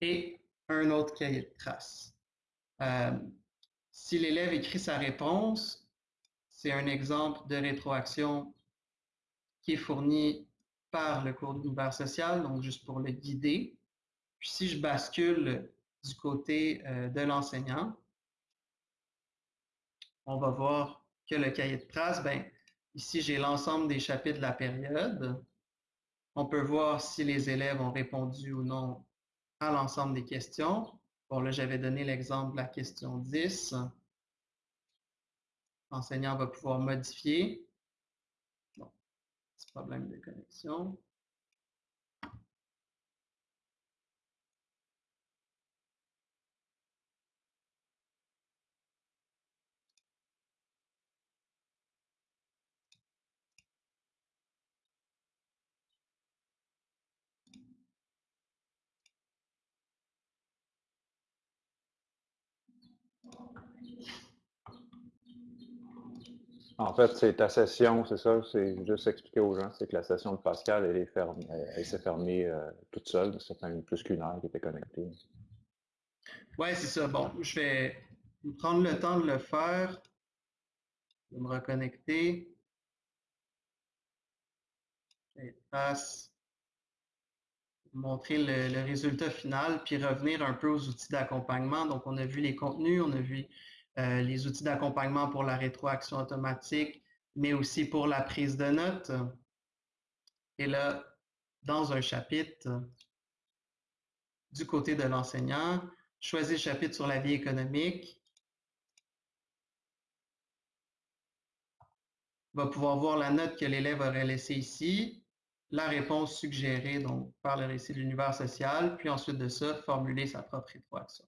Et un autre cahier de traces. Euh, si l'élève écrit sa réponse, c'est un exemple de rétroaction qui est fourni par le cours d'univers social, donc juste pour le guider. Puis si je bascule du côté euh, de l'enseignant, on va voir que le cahier de traces, ben, ici j'ai l'ensemble des chapitres de la période. On peut voir si les élèves ont répondu ou non à l'ensemble des questions. Bon, là, j'avais donné l'exemple de la question 10. L'enseignant va pouvoir modifier. Bon, petit problème de connexion. En fait, c'est ta session, c'est ça, c'est juste expliquer aux gens, c'est que la session de Pascal, elle est fermée, elle, s'est fermée euh, toute seule, ça fait plus qu'une heure qu'elle était connectée. Oui, c'est ça. Bon, je vais prendre le temps de le faire, de me reconnecter. passe, montrer le, résultat final, puis revenir un peu aux outils d'accompagnement. Donc, on a vu les contenus, on a vu euh, les outils d'accompagnement pour la rétroaction automatique, mais aussi pour la prise de notes. Et là, dans un chapitre, du côté de l'enseignant, choisis le chapitre sur la vie économique. va pouvoir voir la note que l'élève aurait laissée ici, la réponse suggérée par le récit de l'univers social, puis ensuite de ça, formuler sa propre rétroaction.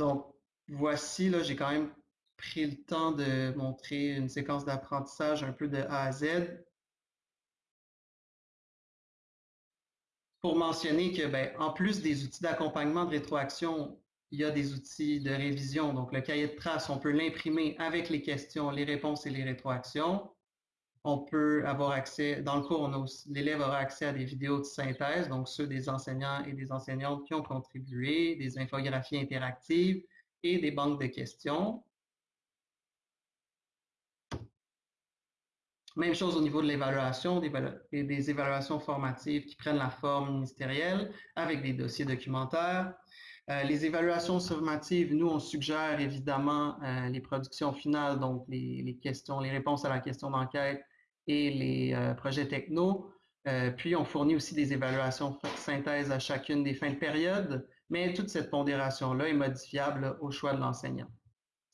Donc, voici, là, j'ai quand même pris le temps de montrer une séquence d'apprentissage un peu de A à Z. Pour mentionner que, ben, en plus des outils d'accompagnement de rétroaction, il y a des outils de révision. Donc, le cahier de traces, on peut l'imprimer avec les questions, les réponses et les rétroactions on peut avoir accès, dans le cours, l'élève aura accès à des vidéos de synthèse, donc ceux des enseignants et des enseignantes qui ont contribué, des infographies interactives et des banques de questions. Même chose au niveau de l'évaluation, des, des, évaluations formatives qui prennent la forme ministérielle avec des dossiers documentaires. Euh, les évaluations formatives, nous, on suggère évidemment euh, les productions finales, donc les, les, questions, les réponses à la question d'enquête et les euh, projets techno. Euh, puis, on fournit aussi des évaluations synthèse à chacune des fins de période, mais toute cette pondération-là est modifiable au choix de l'enseignant.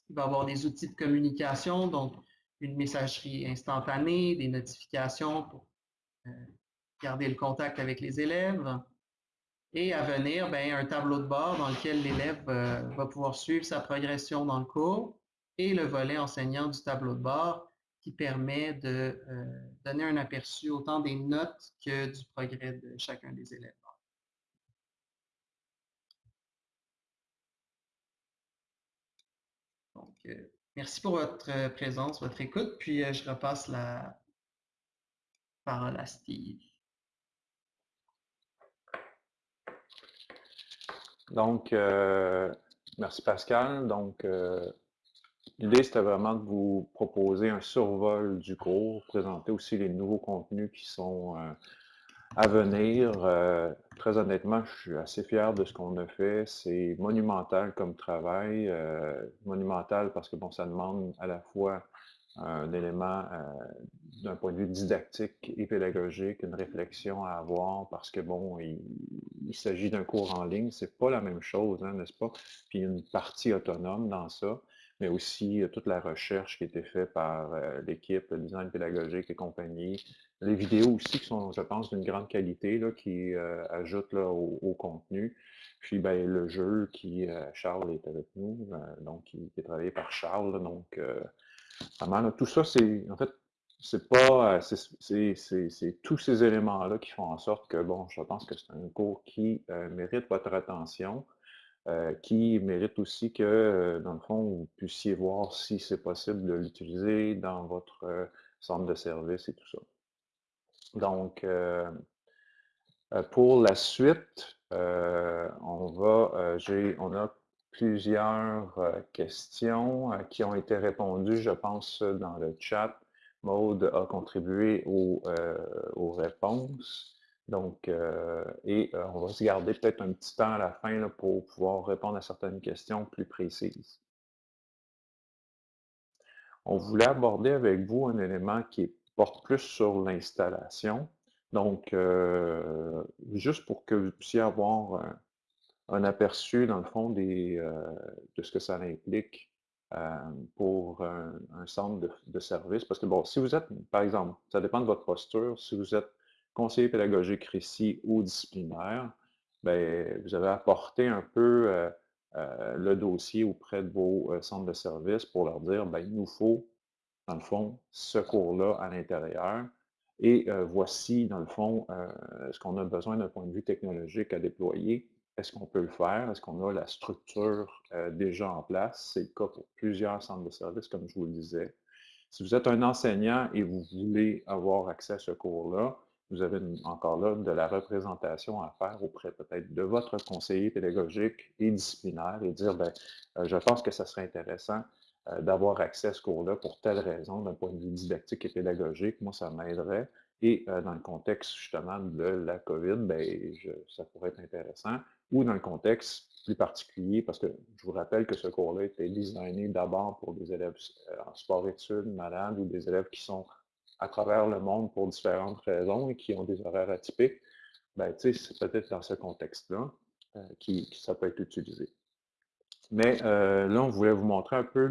Il va y avoir des outils de communication, donc une messagerie instantanée, des notifications pour euh, garder le contact avec les élèves. Et à venir, ben, un tableau de bord dans lequel l'élève va pouvoir suivre sa progression dans le cours et le volet enseignant du tableau de bord qui permet de euh, donner un aperçu autant des notes que du progrès de chacun des élèves. Donc, euh, merci pour votre euh, présence, votre écoute, puis je repasse la parole à Steve. Donc, merci Pascal. Donc, L'idée, c'était vraiment de vous proposer un survol du cours, présenter aussi les nouveaux contenus qui sont euh, à venir. Euh, très honnêtement, je suis assez fier de ce qu'on a fait. C'est monumental comme travail. Euh, monumental parce que bon, ça demande à la fois un élément d'un point de vue didactique et pédagogique, une réflexion à avoir parce que bon, il, s'agit d'un cours en ligne, c'est pas la même chose, hein, n'est-ce pas? Puis une partie autonome dans ça mais aussi toute la recherche qui a été faite par l'équipe, le design pédagogique et compagnie. Les vidéos aussi qui sont, je pense, d'une grande qualité, là, qui ajoutent là, au, contenu. Puis ben, le jeu qui, Charles est avec nous, donc qui, est travaillé par Charles. donc, vraiment, tout ça, c'est en fait c'est pas, c'est tous ces éléments-là qui font en sorte que, bon, je pense que c'est un cours qui mérite votre attention, qui mérite aussi que, dans le fond, vous puissiez voir si c'est possible de l'utiliser dans votre centre de service et tout ça. Donc, pour la suite, on a plusieurs questions qui ont été répondues, je pense, dans le chat. Maude a contribué aux, réponses. Donc, et on va se garder peut-être un petit temps à la fin pour pouvoir répondre à certaines questions plus précises. On voulait aborder avec vous un élément qui porte plus sur l'installation. Donc, juste pour que vous puissiez avoir un, aperçu, dans le fond, des, de ce que ça implique pour un, centre de, service. Parce que, bon, si vous êtes, par exemple, ça dépend de votre posture, si vous êtes conseiller pédagogique RICI ou disciplinaire, bien, vous avez apporté un peu le dossier auprès de vos centres de service pour leur dire, bien, il nous faut, dans le fond, ce cours-là à l'intérieur. Et voici, dans le fond, ce qu'on a besoin d'un point de vue technologique à déployer. Est-ce qu'on peut le faire? Est-ce qu'on a la structure déjà en place? C'est le cas pour plusieurs centres de services, comme je vous le disais. Si vous êtes un enseignant et vous voulez avoir accès à ce cours-là, vous avez encore là de la représentation à faire auprès peut-être de votre conseiller pédagogique et disciplinaire et dire, ben, je pense que ça serait intéressant d'avoir accès à ce cours-là pour telle raison, d'un point de vue didactique et pédagogique. Moi, ça m'aiderait. Et dans le contexte justement de la COVID, ben, ça pourrait être intéressant. Ou dans le contexte plus particulier, parce que je vous rappelle que ce cours-là était designé d'abord pour des élèves en sport-études, malades, ou des élèves qui sont à travers le monde pour différentes raisons et qui ont des horaires atypiques. Ben, c'est peut-être dans ce contexte-là euh, qui, ça peut être utilisé. Mais euh, là, on voulait vous montrer un peu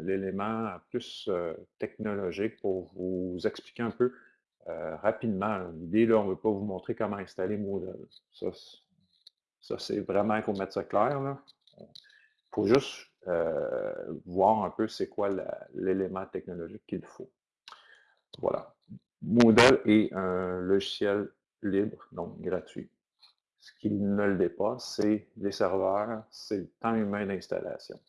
l'élément plus euh, technologique pour vous expliquer un peu rapidement. L'idée, là, on ne veut pas vous montrer comment installer Moodle. Ça, c'est vraiment, faut mettre ça clair. Il faut juste voir un peu c'est quoi l'élément technologique qu'il faut. Voilà. Moodle est un logiciel libre, donc gratuit. Ce qui ne le dépasse, c'est les serveurs, c'est le temps humain d'installation.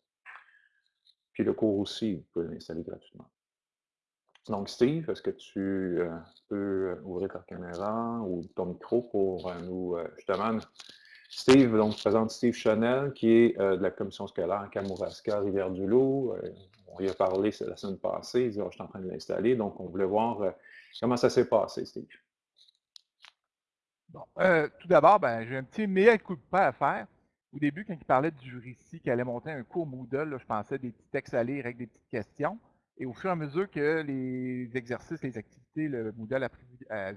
Puis le cours aussi, vous pouvez l'installer gratuitement. Donc Steve, est-ce que tu euh, peux ouvrir ta caméra ou ton micro pour euh, nous, euh, justement, Steve, donc, présente Steve Chanel, qui est de la commission scolaire Kamouraska, Rivière-du-Loup on y a parlé la semaine passée, il dit, oh, je suis en train de l'installer, donc on voulait voir euh, comment ça s'est passé, Steve. Bon, euh, tout d'abord, ben, j'ai un petit meilleur coup de pas à faire. Au début, quand il parlait du récit qui allait monter un cours Moodle, je pensais des petits textes à lire avec des petites questions. Et au fur et à mesure que les exercices, les activités, le Moodle a pris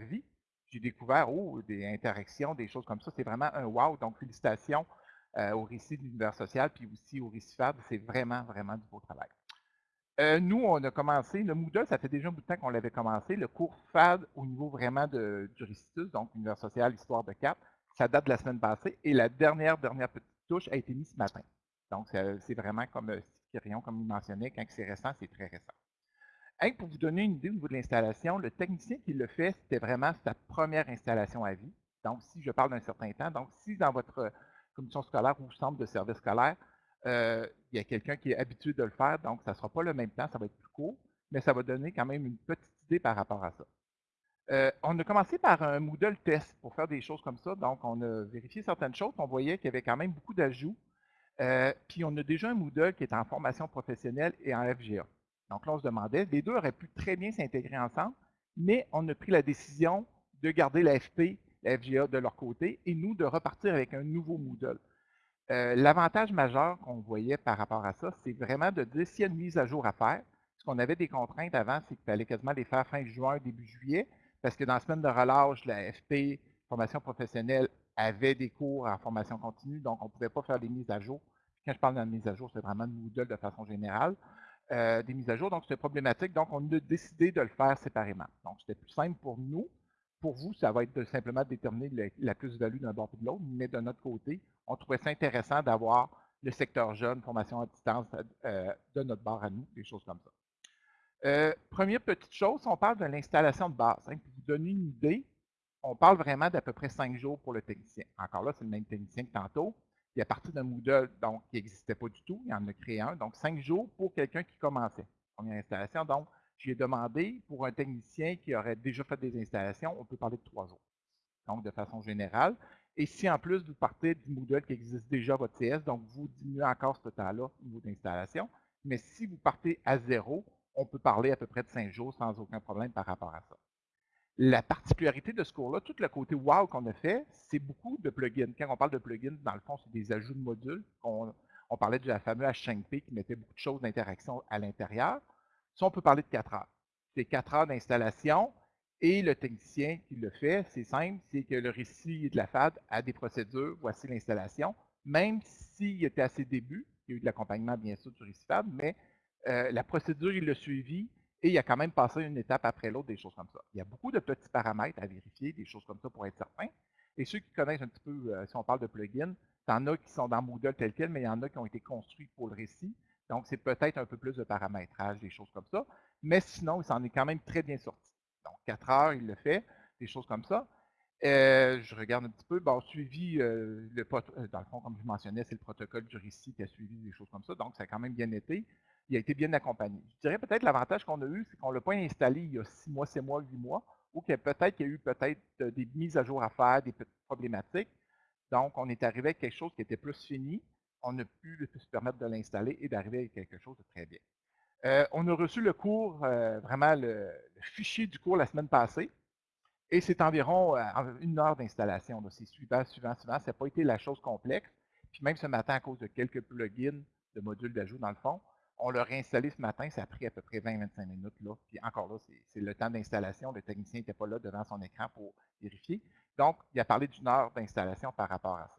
vie, j'ai découvert oh, des interactions, des choses comme ça. C'est vraiment un wow. Donc, félicitations euh, au récit de l'univers social, puis aussi au récit FAB. C'est vraiment, vraiment du beau travail. Euh, nous, on a commencé, le Moodle, ça fait déjà un bout de temps qu'on l'avait commencé, le cours FAD au niveau vraiment de, du récitus, donc univers social, histoire de cap, ça date de la semaine passée, et la dernière, dernière petite touche a été mise ce matin. Donc, c'est vraiment comme euh, Steve comme il mentionnait, quand c'est récent, c'est très récent. Pour vous donner une idée au niveau de l'installation, le technicien qui le fait, c'était vraiment sa première installation à vie. Donc, si je parle d'un certain temps, donc si dans votre commission scolaire ou centre de service scolaire, euh, il y a quelqu'un qui est habitué de le faire, donc ça ne sera pas le même temps, ça va être plus court, mais ça va donner quand même une petite idée par rapport à ça. Euh, on a commencé par un Moodle test pour faire des choses comme ça. Donc, on a vérifié certaines choses. On voyait qu'il y avait quand même beaucoup d'ajouts. Euh, puis, on a déjà un Moodle qui est en formation professionnelle et en FGA. Donc, là, on se demandait, les deux auraient pu très bien s'intégrer ensemble, mais on a pris la décision de garder la FP, la FGA de leur côté, et nous, de repartir avec un nouveau Moodle. Euh, l'avantage majeur qu'on voyait par rapport à ça, c'est vraiment de dire s'il y a une mise à jour à faire. Parce qu'on avait des contraintes avant, c'est qu'il fallait quasiment les faire fin juin, début juillet, parce que dans la semaine de relâche, la FP, formation professionnelle, avait des cours en formation continue, donc on ne pouvait pas faire des mises à jour. Quand je parle de mise à jour, c'est vraiment Moodle de façon générale. Euh, des mises à jour, donc c'était problématique, donc on a décidé de le faire séparément. Donc c'était plus simple pour nous, pour vous, ça va être de simplement déterminer la plus-value d'un bord ou de l'autre, mais de notre côté, on trouvait ça intéressant d'avoir le secteur jeune, formation à distance euh, de notre bord à nous, des choses comme ça. Euh, première petite chose, on parle de l'installation de base. Hein, pour vous donner une idée, on parle vraiment d'à peu près cinq jours pour le technicien. Encore là, c'est le même technicien que tantôt. Il a parti d'un Moodle donc, qui n'existait pas du tout. Il en a créé un. Donc, cinq jours pour quelqu'un qui commençait. Première installation. Donc, j'ai demandé pour un technicien qui aurait déjà fait des installations, on peut parler de trois jours. Donc, de façon générale. Et si en plus vous partez du Moodle qui existe déjà votre CS, donc vous diminuez encore ce temps-là au niveau d'installation. Mais si vous partez à zéro, on peut parler à peu près de cinq jours sans aucun problème par rapport à ça. La particularité de ce cours-là, tout le côté wow qu'on a fait, c'est beaucoup de plugins. Quand on parle de plugins, dans le fond, c'est des ajouts de modules. On, parlait de la fameuse H5P qui mettait beaucoup de choses d'interaction à l'intérieur. Ça, on peut parler de 4 heures. C'est 4 heures d'installation et le technicien qui le fait, c'est simple, c'est que le récit de la FAD a des procédures, voici l'installation. Même s'il était à ses débuts, il y a eu de l'accompagnement bien sûr du récit FAD, mais euh, la procédure, il l'a suivi et il a quand même passé une étape après l'autre, des choses comme ça. Il y a beaucoup de petits paramètres à vérifier, des choses comme ça pour être certain. Et ceux qui connaissent un petit peu, euh, si on parle de plugins, il y en a qui sont dans Moodle tel quel, mais il y en a qui ont été construits pour le récit. Donc, c'est peut-être un peu plus de paramétrage, des choses comme ça. Mais sinon, il s'en est quand même très bien sorti. Donc, 4 heures, il le fait, des choses comme ça. Euh, je regarde un petit peu. Bon, suivi, le, dans le fond, comme je mentionnais, c'est le protocole du récit qui a suivi des choses comme ça. Donc, ça a quand même bien été il a été bien accompagné. Je dirais peut-être l'avantage qu'on a eu, c'est qu'on ne l'a pas installé il y a six mois, sept mois, huit mois, ou qu'il y a peut-être qu'il y a eu peut-être euh, des mises à jour à faire, des petites problématiques. Donc, on est arrivé avec quelque chose qui était plus fini. On a pu se permettre de l'installer et d'arriver avec quelque chose de très bien. Euh, on a reçu le cours, euh, vraiment le, fichier du cours la semaine passée. Et c'est environ une heure d'installation. C'est suivant, suivant, suivant. Ça n'a pas été la chose complexe. Puis même ce matin, à cause de quelques plugins de modules d'ajout dans le fond, on l'a réinstallé ce matin, ça a pris à peu près 20-25 minutes. Puis encore là, c'est le temps d'installation. Le technicien n'était pas là devant son écran pour vérifier. Donc, il a parlé d'une heure d'installation par rapport à ça.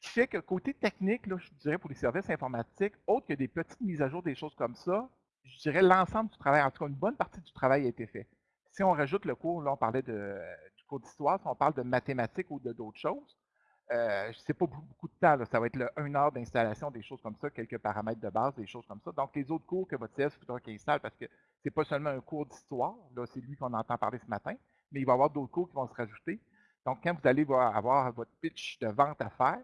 Ce qui fait que côté technique, là, je dirais pour les services informatiques, autre que des petites mises à jour, des choses comme ça, je dirais l'ensemble du travail, en tout cas une bonne partie du travail a été fait. Si on rajoute le cours, là on parlait du cours d'histoire, si on parle de mathématiques ou d'autres choses, euh, sais pas beaucoup de temps, ça va être le 1 heure d'installation, des choses comme ça, quelques paramètres de base, des choses comme ça. Donc, les autres cours que votre CS faudra qu'il installe, parce que c'est pas seulement un cours d'histoire, là, c'est lui qu'on entend parler ce matin, mais il va y avoir d'autres cours qui vont se rajouter. Donc, quand vous allez avoir votre pitch de vente à faire,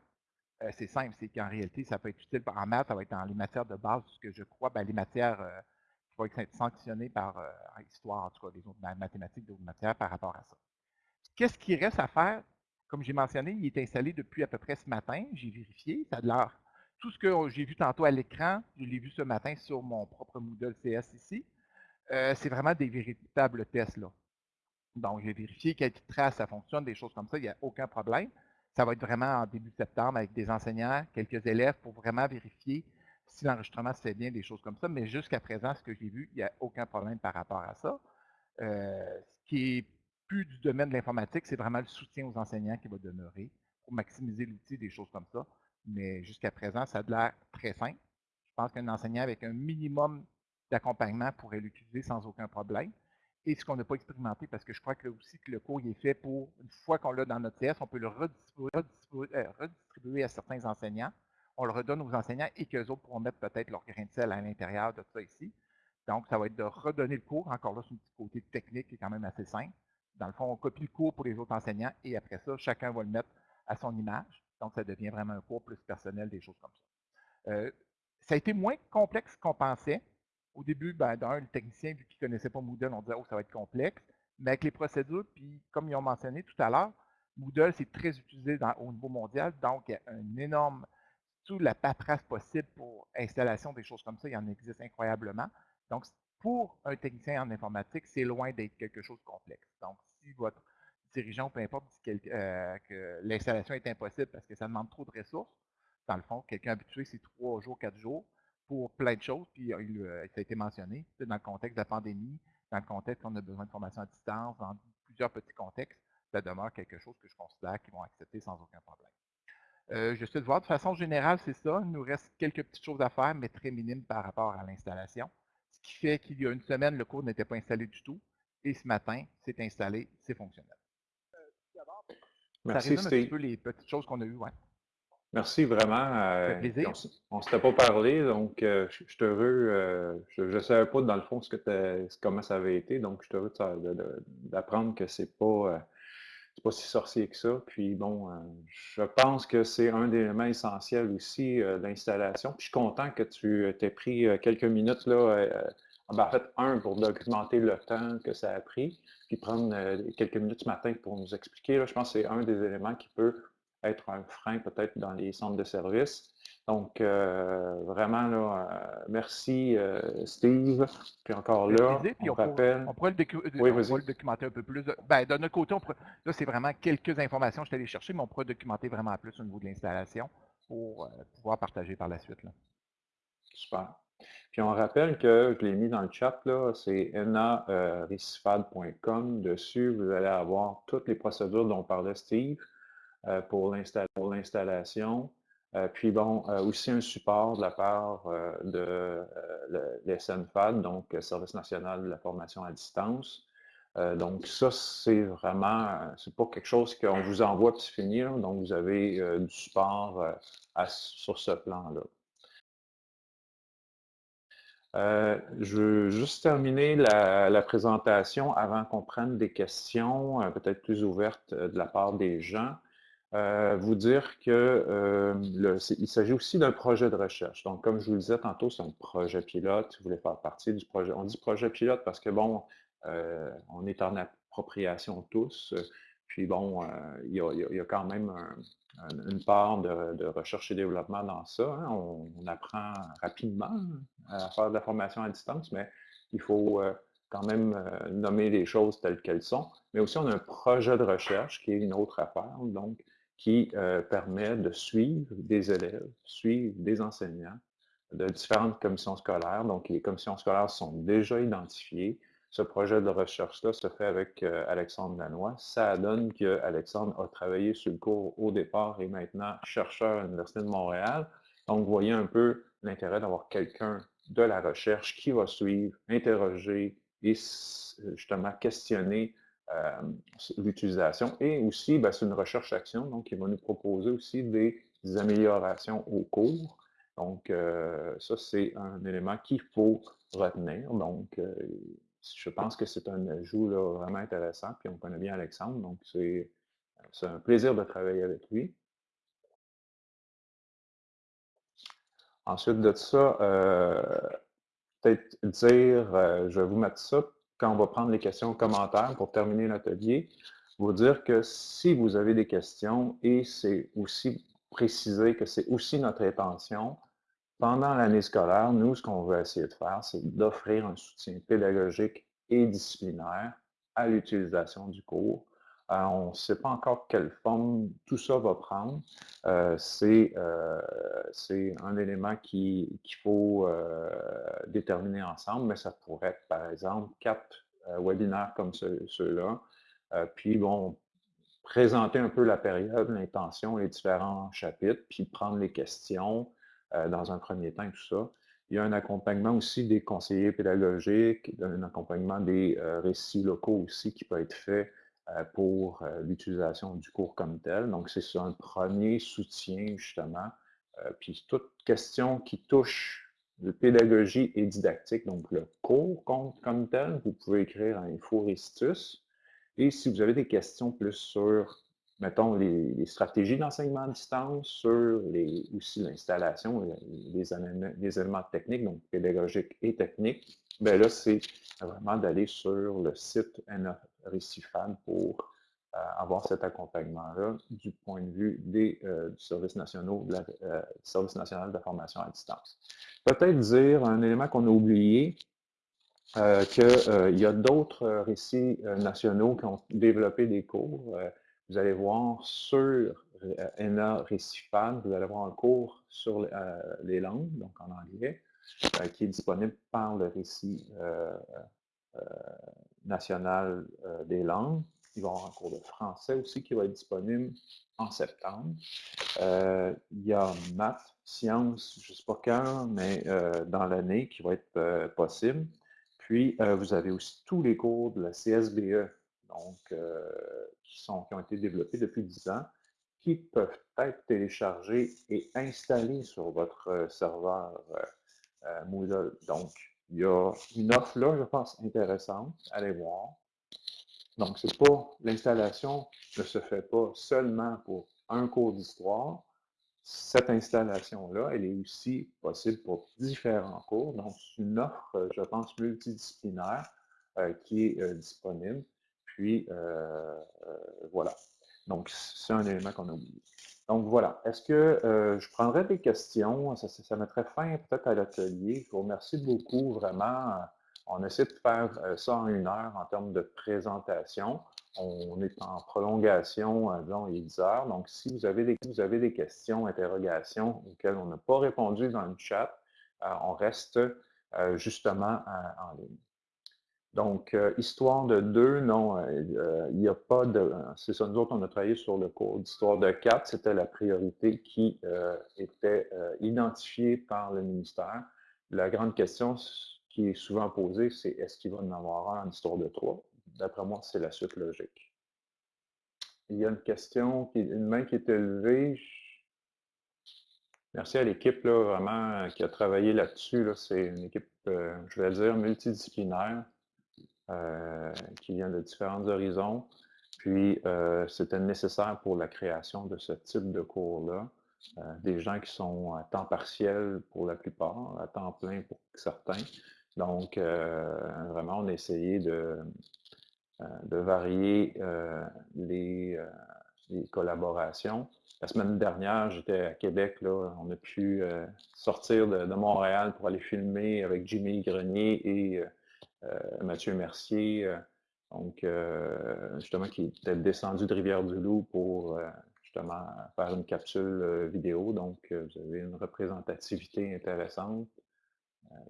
euh, c'est simple, c'est qu'en réalité, ça peut être utile en maths, ça va être dans les matières de base, ce que je crois, ben, les matières euh, qui vont être sanctionnées par euh, histoire, en tout cas, les autres mathématiques, d'autres matières par rapport à ça. Qu'est-ce qui reste à faire? Comme j'ai mentionné, il est installé depuis à peu près ce matin. J'ai vérifié, ça a de l'air. Tout ce que j'ai vu tantôt à l'écran, je l'ai vu ce matin sur mon propre Moodle CS ici. Euh, c'est vraiment des véritables tests. là. Donc, j'ai vérifié quelle trace ça fonctionne, des choses comme ça, il n'y a aucun problème. Ça va être vraiment en début septembre avec des enseignants, quelques élèves pour vraiment vérifier si l'enregistrement se fait bien, des choses comme ça. Mais jusqu'à présent, ce que j'ai vu, il n'y a aucun problème par rapport à ça. Euh, ce qui est plus du domaine de l'informatique, c'est vraiment le soutien aux enseignants qui va demeurer pour maximiser l'outil, des choses comme ça. Mais jusqu'à présent, ça a l'air très simple. Je pense qu'un enseignant avec un minimum d'accompagnement pourrait l'utiliser sans aucun problème. Et ce qu'on n'a pas expérimenté, parce que je crois que aussi que le cours est fait pour, une fois qu'on l'a dans notre TS, on peut le euh, redistribuer, à certains enseignants. On le redonne aux enseignants et qu'eux autres pourront mettre peut-être leur grain de sel à l'intérieur de ça ici. Donc, ça va être de redonner le cours. Encore là, c'est un petit côté technique qui est quand même assez simple. Dans le fond, on copie le cours pour les autres enseignants et après ça, chacun va le mettre à son image. Donc, ça devient vraiment un cours plus personnel, des choses comme ça. Euh, ça a été moins complexe qu'on pensait. Au début, ben, d'un, le technicien, vu qu'il ne connaissait pas Moodle, on disait, oh, ça va être complexe. Mais avec les procédures, puis comme ils ont mentionné tout à l'heure, Moodle, c'est très utilisé au niveau mondial. Donc, il y a un énorme, toute la paperasse possible pour installation des choses comme ça, il y en existe incroyablement. Donc, pour un technicien en informatique, c'est loin d'être quelque chose de complexe. Donc, si votre dirigeant, peu importe, dit euh, que, l'installation est impossible parce que ça demande trop de ressources, dans le fond, quelqu'un habitué, c'est trois jours, quatre jours pour plein de choses, puis euh, ça a été mentionné, dans le contexte de la pandémie, dans le contexte qu'on a besoin de formation à distance, dans plusieurs petits contextes, ça demeure quelque chose que je considère qu'ils vont accepter sans aucun problème. Euh, je suis de voir, de façon générale, c'est ça. Il nous reste quelques petites choses à faire, mais très minimes par rapport à l'installation qui fait qu'il y a une semaine, le cours n'était pas installé du tout. Et ce matin, c'est installé, c'est fonctionnel. Merci, ça résume un petit peu les petites choses qu'on a eues. Ouais. Merci vraiment. on ne s'était pas parlé, donc je suis heureux. je ne savais pas dans le fond ce que comment ça avait été, donc je suis heureux d'apprendre que c'est pas c'est pas si sorcier que ça. Puis bon, euh, je pense que c'est un des éléments essentiels aussi euh, l'installation. Puis je suis content que tu t'aies pris euh, quelques minutes là. Ben, en fait, un, pour documenter le temps que ça a pris, puis prendre quelques minutes ce matin pour nous expliquer. Je pense que c'est un des éléments qui peut être un frein peut-être dans les centres de services. Donc, euh, vraiment, là, euh, merci euh, Steve. Puis encore là, on, rappelle... on, pourrait le, documenter un peu plus. Ben, de notre côté, là, c'est vraiment quelques informations que je suis allé chercher, mais on pourrait documenter vraiment plus au niveau de l'installation pour pouvoir partager par la suite. Là. Super. Puis on rappelle que je l'ai mis dans le chat, là, c'est enarecifad.com. Dessus, vous allez avoir toutes les procédures dont parlait Steve pour l'installation. Euh, puis bon, euh, aussi un support de la part euh, de l'SNFAD, donc Service national de la formation à distance. donc ça, c'est vraiment, c'est pas quelque chose qu'on vous envoie puis c'est fini, donc vous avez du support sur ce plan-là. je veux juste terminer la présentation avant qu'on prenne des questions, peut-être plus ouvertes de la part des gens. Euh, vous dire que euh, s'agit aussi d'un projet de recherche. Donc, comme je vous le disais tantôt, c'est un projet pilote. Vous voulez faire partie du projet? On dit projet pilote parce que, bon, euh, on est en appropriation tous. Puis, bon, il y, a, quand même une part de, recherche et développement dans ça. Hein. On, apprend rapidement à faire de la formation à distance, mais il faut quand même nommer les choses telles qu'elles sont. Mais aussi, on a un projet de recherche qui est une autre affaire. Donc, qui euh, permet de suivre des élèves, suivre des enseignants de différentes commissions scolaires. Donc, les commissions scolaires sont déjà identifiées. Ce projet de recherche-là se fait avec euh, Alexandre Lanois. Ça donne qu'Alexandre a travaillé sur le cours au départ et maintenant chercheur à l'Université de Montréal. Donc, vous voyez un peu l'intérêt d'avoir quelqu'un de la recherche qui va suivre, interroger et justement questionner euh, l'utilisation. Et aussi, ben, c'est une recherche-action, donc il va nous proposer aussi des, améliorations au cours. Donc, euh, ça, c'est un élément qu'il faut retenir. Donc, euh, je pense que c'est un ajout vraiment intéressant, puis on connaît bien Alexandre, donc c'est un plaisir de travailler avec lui. Ensuite de ça, peut-être dire, je vais vous mettre ça quand on va prendre les questions commentaires pour terminer l'atelier, vous dire que si vous avez des questions, et c'est aussi préciser que c'est aussi notre intention, pendant l'année scolaire, nous, ce qu'on veut essayer de faire, c'est d'offrir un soutien pédagogique et disciplinaire à l'utilisation du cours euh, on ne sait pas encore quelle forme tout ça va prendre. Euh, euh, c'est un élément qu'il faut déterminer ensemble, mais ça pourrait être, par exemple, quatre webinaires comme ceux-là. puis, bon, présenter un peu la période, l'intention, les différents chapitres, puis prendre les questions dans un premier temps et tout ça. Il y a un accompagnement aussi des conseillers pédagogiques, un accompagnement des récits locaux aussi qui peut être fait pour euh, l'utilisation du cours comme tel. Donc, c'est un premier soutien, justement. Euh, puis, toute question qui touche la pédagogie et didactique, donc le cours comme, tel, vous pouvez écrire à Info Et si vous avez des questions plus sur, mettons, les, stratégies d'enseignement à distance, sur les, aussi l'installation, les, les, éléments techniques, donc pédagogiques et techniques, bien là, c'est vraiment d'aller sur le site récifable pour euh, avoir cet accompagnement-là du point de vue des euh, du service, nationaux, euh, service national de la formation à distance. Peut-être dire un élément qu'on a oublié, qu'il y a d'autres récits nationaux qui ont développé des cours. Vous allez voir sur ENA Récifade, vous allez voir un cours sur les langues, donc en anglais, qui est disponible par le récit national euh, des langues. Il va y avoir un cours de français aussi qui va être disponible en septembre. Euh, il y a maths, sciences, je ne sais pas quand, mais euh, dans l'année qui va être possible. Puis, vous avez aussi tous les cours de la CSBE, donc, qui, sont, qui ont été développés depuis 10 ans, qui peuvent être téléchargés et installés sur votre serveur Moodle. Donc, il y a une offre là, je pense, intéressante. Allez voir. Donc, c'est pas l'installation ne se fait pas seulement pour un cours d'histoire. Cette installation-là, elle est aussi possible pour différents cours. Donc, c'est une offre, je pense, multidisciplinaire euh, qui est euh, disponible. Puis, euh, voilà. Donc, c'est un élément qu'on a oublié. Donc, voilà. Est-ce que je prendrais des questions? Ça, mettrait fin peut-être à l'atelier. Je vous remercie beaucoup, vraiment. On essaie de faire ça en une heure en termes de présentation. On est en prolongation, disons, il est 10 heures. Donc, si vous avez des, vous avez des questions, interrogations auxquelles on n'a pas répondu dans le chat, on reste justement en ligne. Donc, euh, histoire de 2, non, euh, euh, il n'y a pas de... C'est ça, nous autres, on a travaillé sur le cours d'histoire de 4, c'était la priorité qui était identifiée par le ministère. La grande question qui est souvent posée, c'est est-ce qu'il va en avoir un en histoire de 3? D'après moi, c'est la suite logique. Il y a une question, une main qui est élevée. Merci à l'équipe, vraiment, qui a travaillé là-dessus. C'est une équipe, je vais dire, multidisciplinaire. Euh, qui vient de différents horizons. Puis, euh, c'était nécessaire pour la création de ce type de cours-là. Euh, des gens qui sont à temps partiel pour la plupart, à temps plein pour certains. Donc, vraiment, on a essayé de, varier les, collaborations. La semaine dernière, j'étais à Québec, là, on a pu sortir de, Montréal pour aller filmer avec Jimmy Grenier et Mathieu Mercier, euh, donc euh, justement qui était descendu de Rivière-du-Loup pour justement faire une capsule vidéo. Donc, vous avez une représentativité intéressante.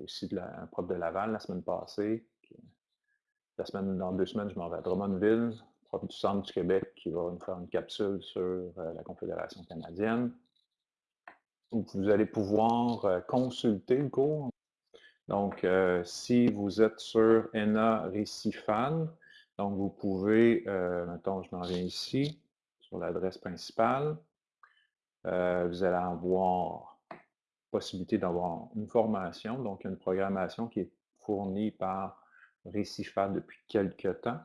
aussi de la, un prof de Laval la semaine passée. La semaine, dans deux semaines, je m'en vais à Drummondville, prof du Centre du Québec, qui va nous faire une capsule sur la Confédération canadienne. Vous allez pouvoir consulter le cours donc, euh, si vous êtes sur ENA Récifan, donc vous pouvez, euh, mettons, je m'en viens ici, sur l'adresse principale, euh, vous allez avoir possibilité d'avoir une formation, donc une programmation qui est fournie par Récifan depuis quelques temps.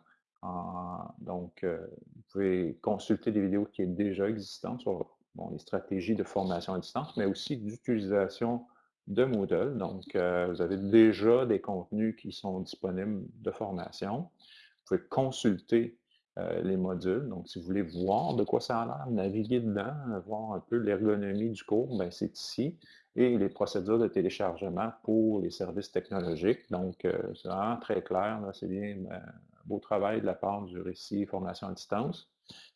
donc, vous pouvez consulter des vidéos qui sont déjà existantes sur les stratégies de formation à distance, mais aussi d'utilisation de Moodle. Donc, euh, vous avez déjà des contenus qui sont disponibles de formation. Vous pouvez consulter euh, les modules. Donc, si vous voulez voir de quoi ça a l'air, naviguer dedans, voir un peu l'ergonomie du cours, ben, c'est ici. Et les procédures de téléchargement pour les services technologiques. Donc, euh, c'est vraiment très clair. C'est bien un beau travail de la part du récit formation à distance.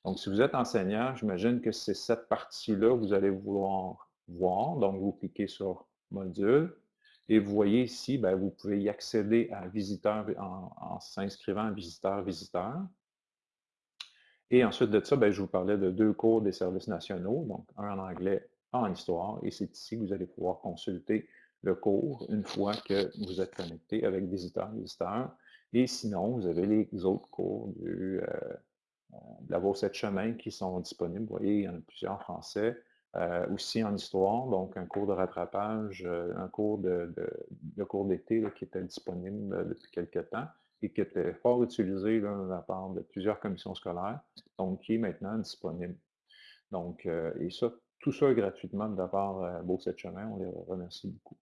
Donc, si vous êtes enseignant, j'imagine que c'est cette partie-là que vous allez vouloir voir. Donc, vous cliquez sur module. Et vous voyez ici, ben, vous pouvez y accéder à visiteur en, s'inscrivant à visiteur-visiteur. Et ensuite de ça, ben, je vous parlais de deux cours des services nationaux, donc un en anglais, un en histoire. Et c'est ici que vous allez pouvoir consulter le cours une fois que vous êtes connecté avec visiteur-visiteur. Et sinon, vous avez les autres cours du, euh, euh, de la Bourse chemin qui sont disponibles. Vous voyez, il y en a plusieurs en français. Euh, aussi en histoire, donc un cours de rattrapage, euh, un cours de, cours d'été qui était disponible euh, depuis quelques temps et qui était fort utilisé de la part de plusieurs commissions scolaires, donc qui est maintenant disponible. Donc, et ça, tout ça gratuitement de la part de Beau Chemin, on les remercie beaucoup.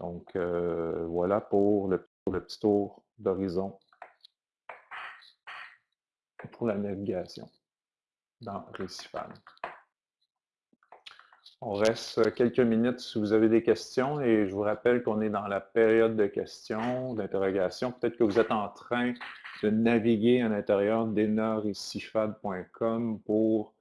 Donc, voilà pour le, le petit tour d'horizon pour la navigation dans Récifal. On reste quelques minutes si vous avez des questions et je vous rappelle qu'on est dans la période de questions, d'interrogations. Peut-être que vous êtes en train de naviguer à l'intérieur d'enarisifad.com pour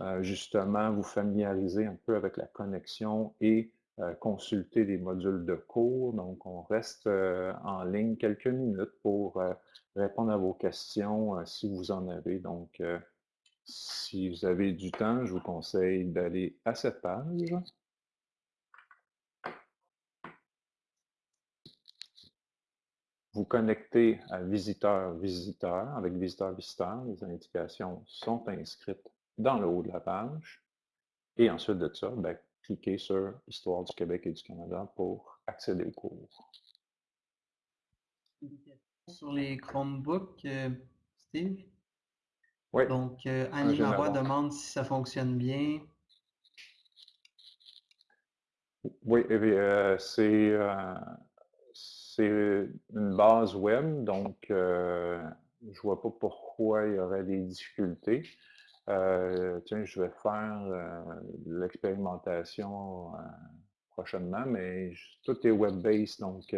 euh, justement vous familiariser un peu avec la connexion et euh, consulter les modules de cours. Donc, on reste euh, en ligne quelques minutes pour répondre à vos questions si vous en avez. Si vous avez du temps, je vous conseille d'aller à cette page. Vous connectez à visiteur-visiteur avec visiteur-visiteur. Les indications sont inscrites dans le haut de la page. Et ensuite de ça, ben, cliquez sur Histoire du Québec et du Canada pour accéder au cours. Sur les Chromebooks, euh, Steve? Oui. Donc, euh, Annie Marois demande si ça fonctionne bien. Oui, euh, c'est une base web, donc je ne vois pas pourquoi il y aurait des difficultés. tiens, je vais faire l'expérimentation prochainement, mais tout est web-based, donc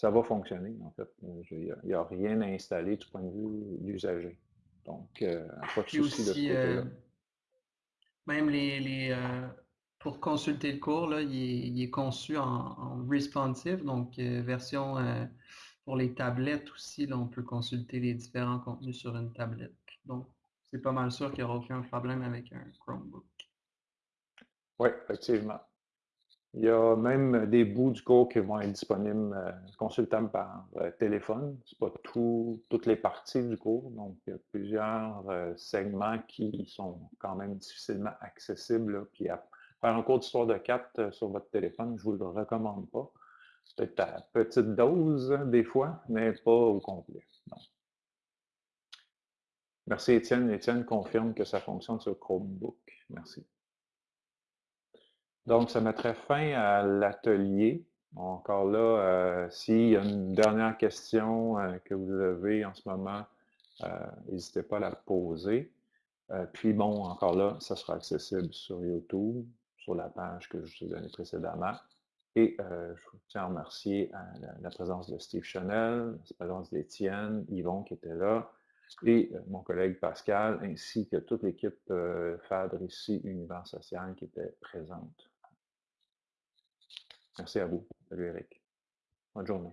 ça va fonctionner, en fait. Il n'y a, rien à installer du point de vue l'usager. Donc, pas de souci de ce côté-là. même les, pour consulter le cours, là, il, est, conçu en, responsive, donc version pour les tablettes aussi. Là, on peut consulter les différents contenus sur une tablette. Donc, c'est pas mal sûr qu'il n'y aura aucun problème avec un Chromebook. Oui, effectivement. Il y a même des bouts du cours qui vont être disponibles, euh, consultables par euh, téléphone. Ce n'est pas toutes les parties du cours, donc il y a plusieurs euh, segments qui sont quand même difficilement accessibles. Puis faire un cours d'histoire de 4 sur votre téléphone, je ne vous le recommande pas. C'est peut-être à petite dose des fois, mais pas au complet. Merci Étienne. Étienne confirme que ça fonctionne sur Chromebook. Merci. Donc, ça mettrait fin à l'atelier. Encore là, euh, s'il y a une dernière question euh, que vous avez en ce moment, euh, n'hésitez pas à la poser. puis bon, encore là, ça sera accessible sur YouTube, sur la page que je vous ai donnée précédemment. Et je tiens à remercier la, présence de Steve Chanel, la présence d'Étienne, Yvon qui était là, et mon collègue Pascal, ainsi que toute l'équipe FADRE ici, Univers Social, qui était présente. Merci à vous. Salut Eric. Bonne journée.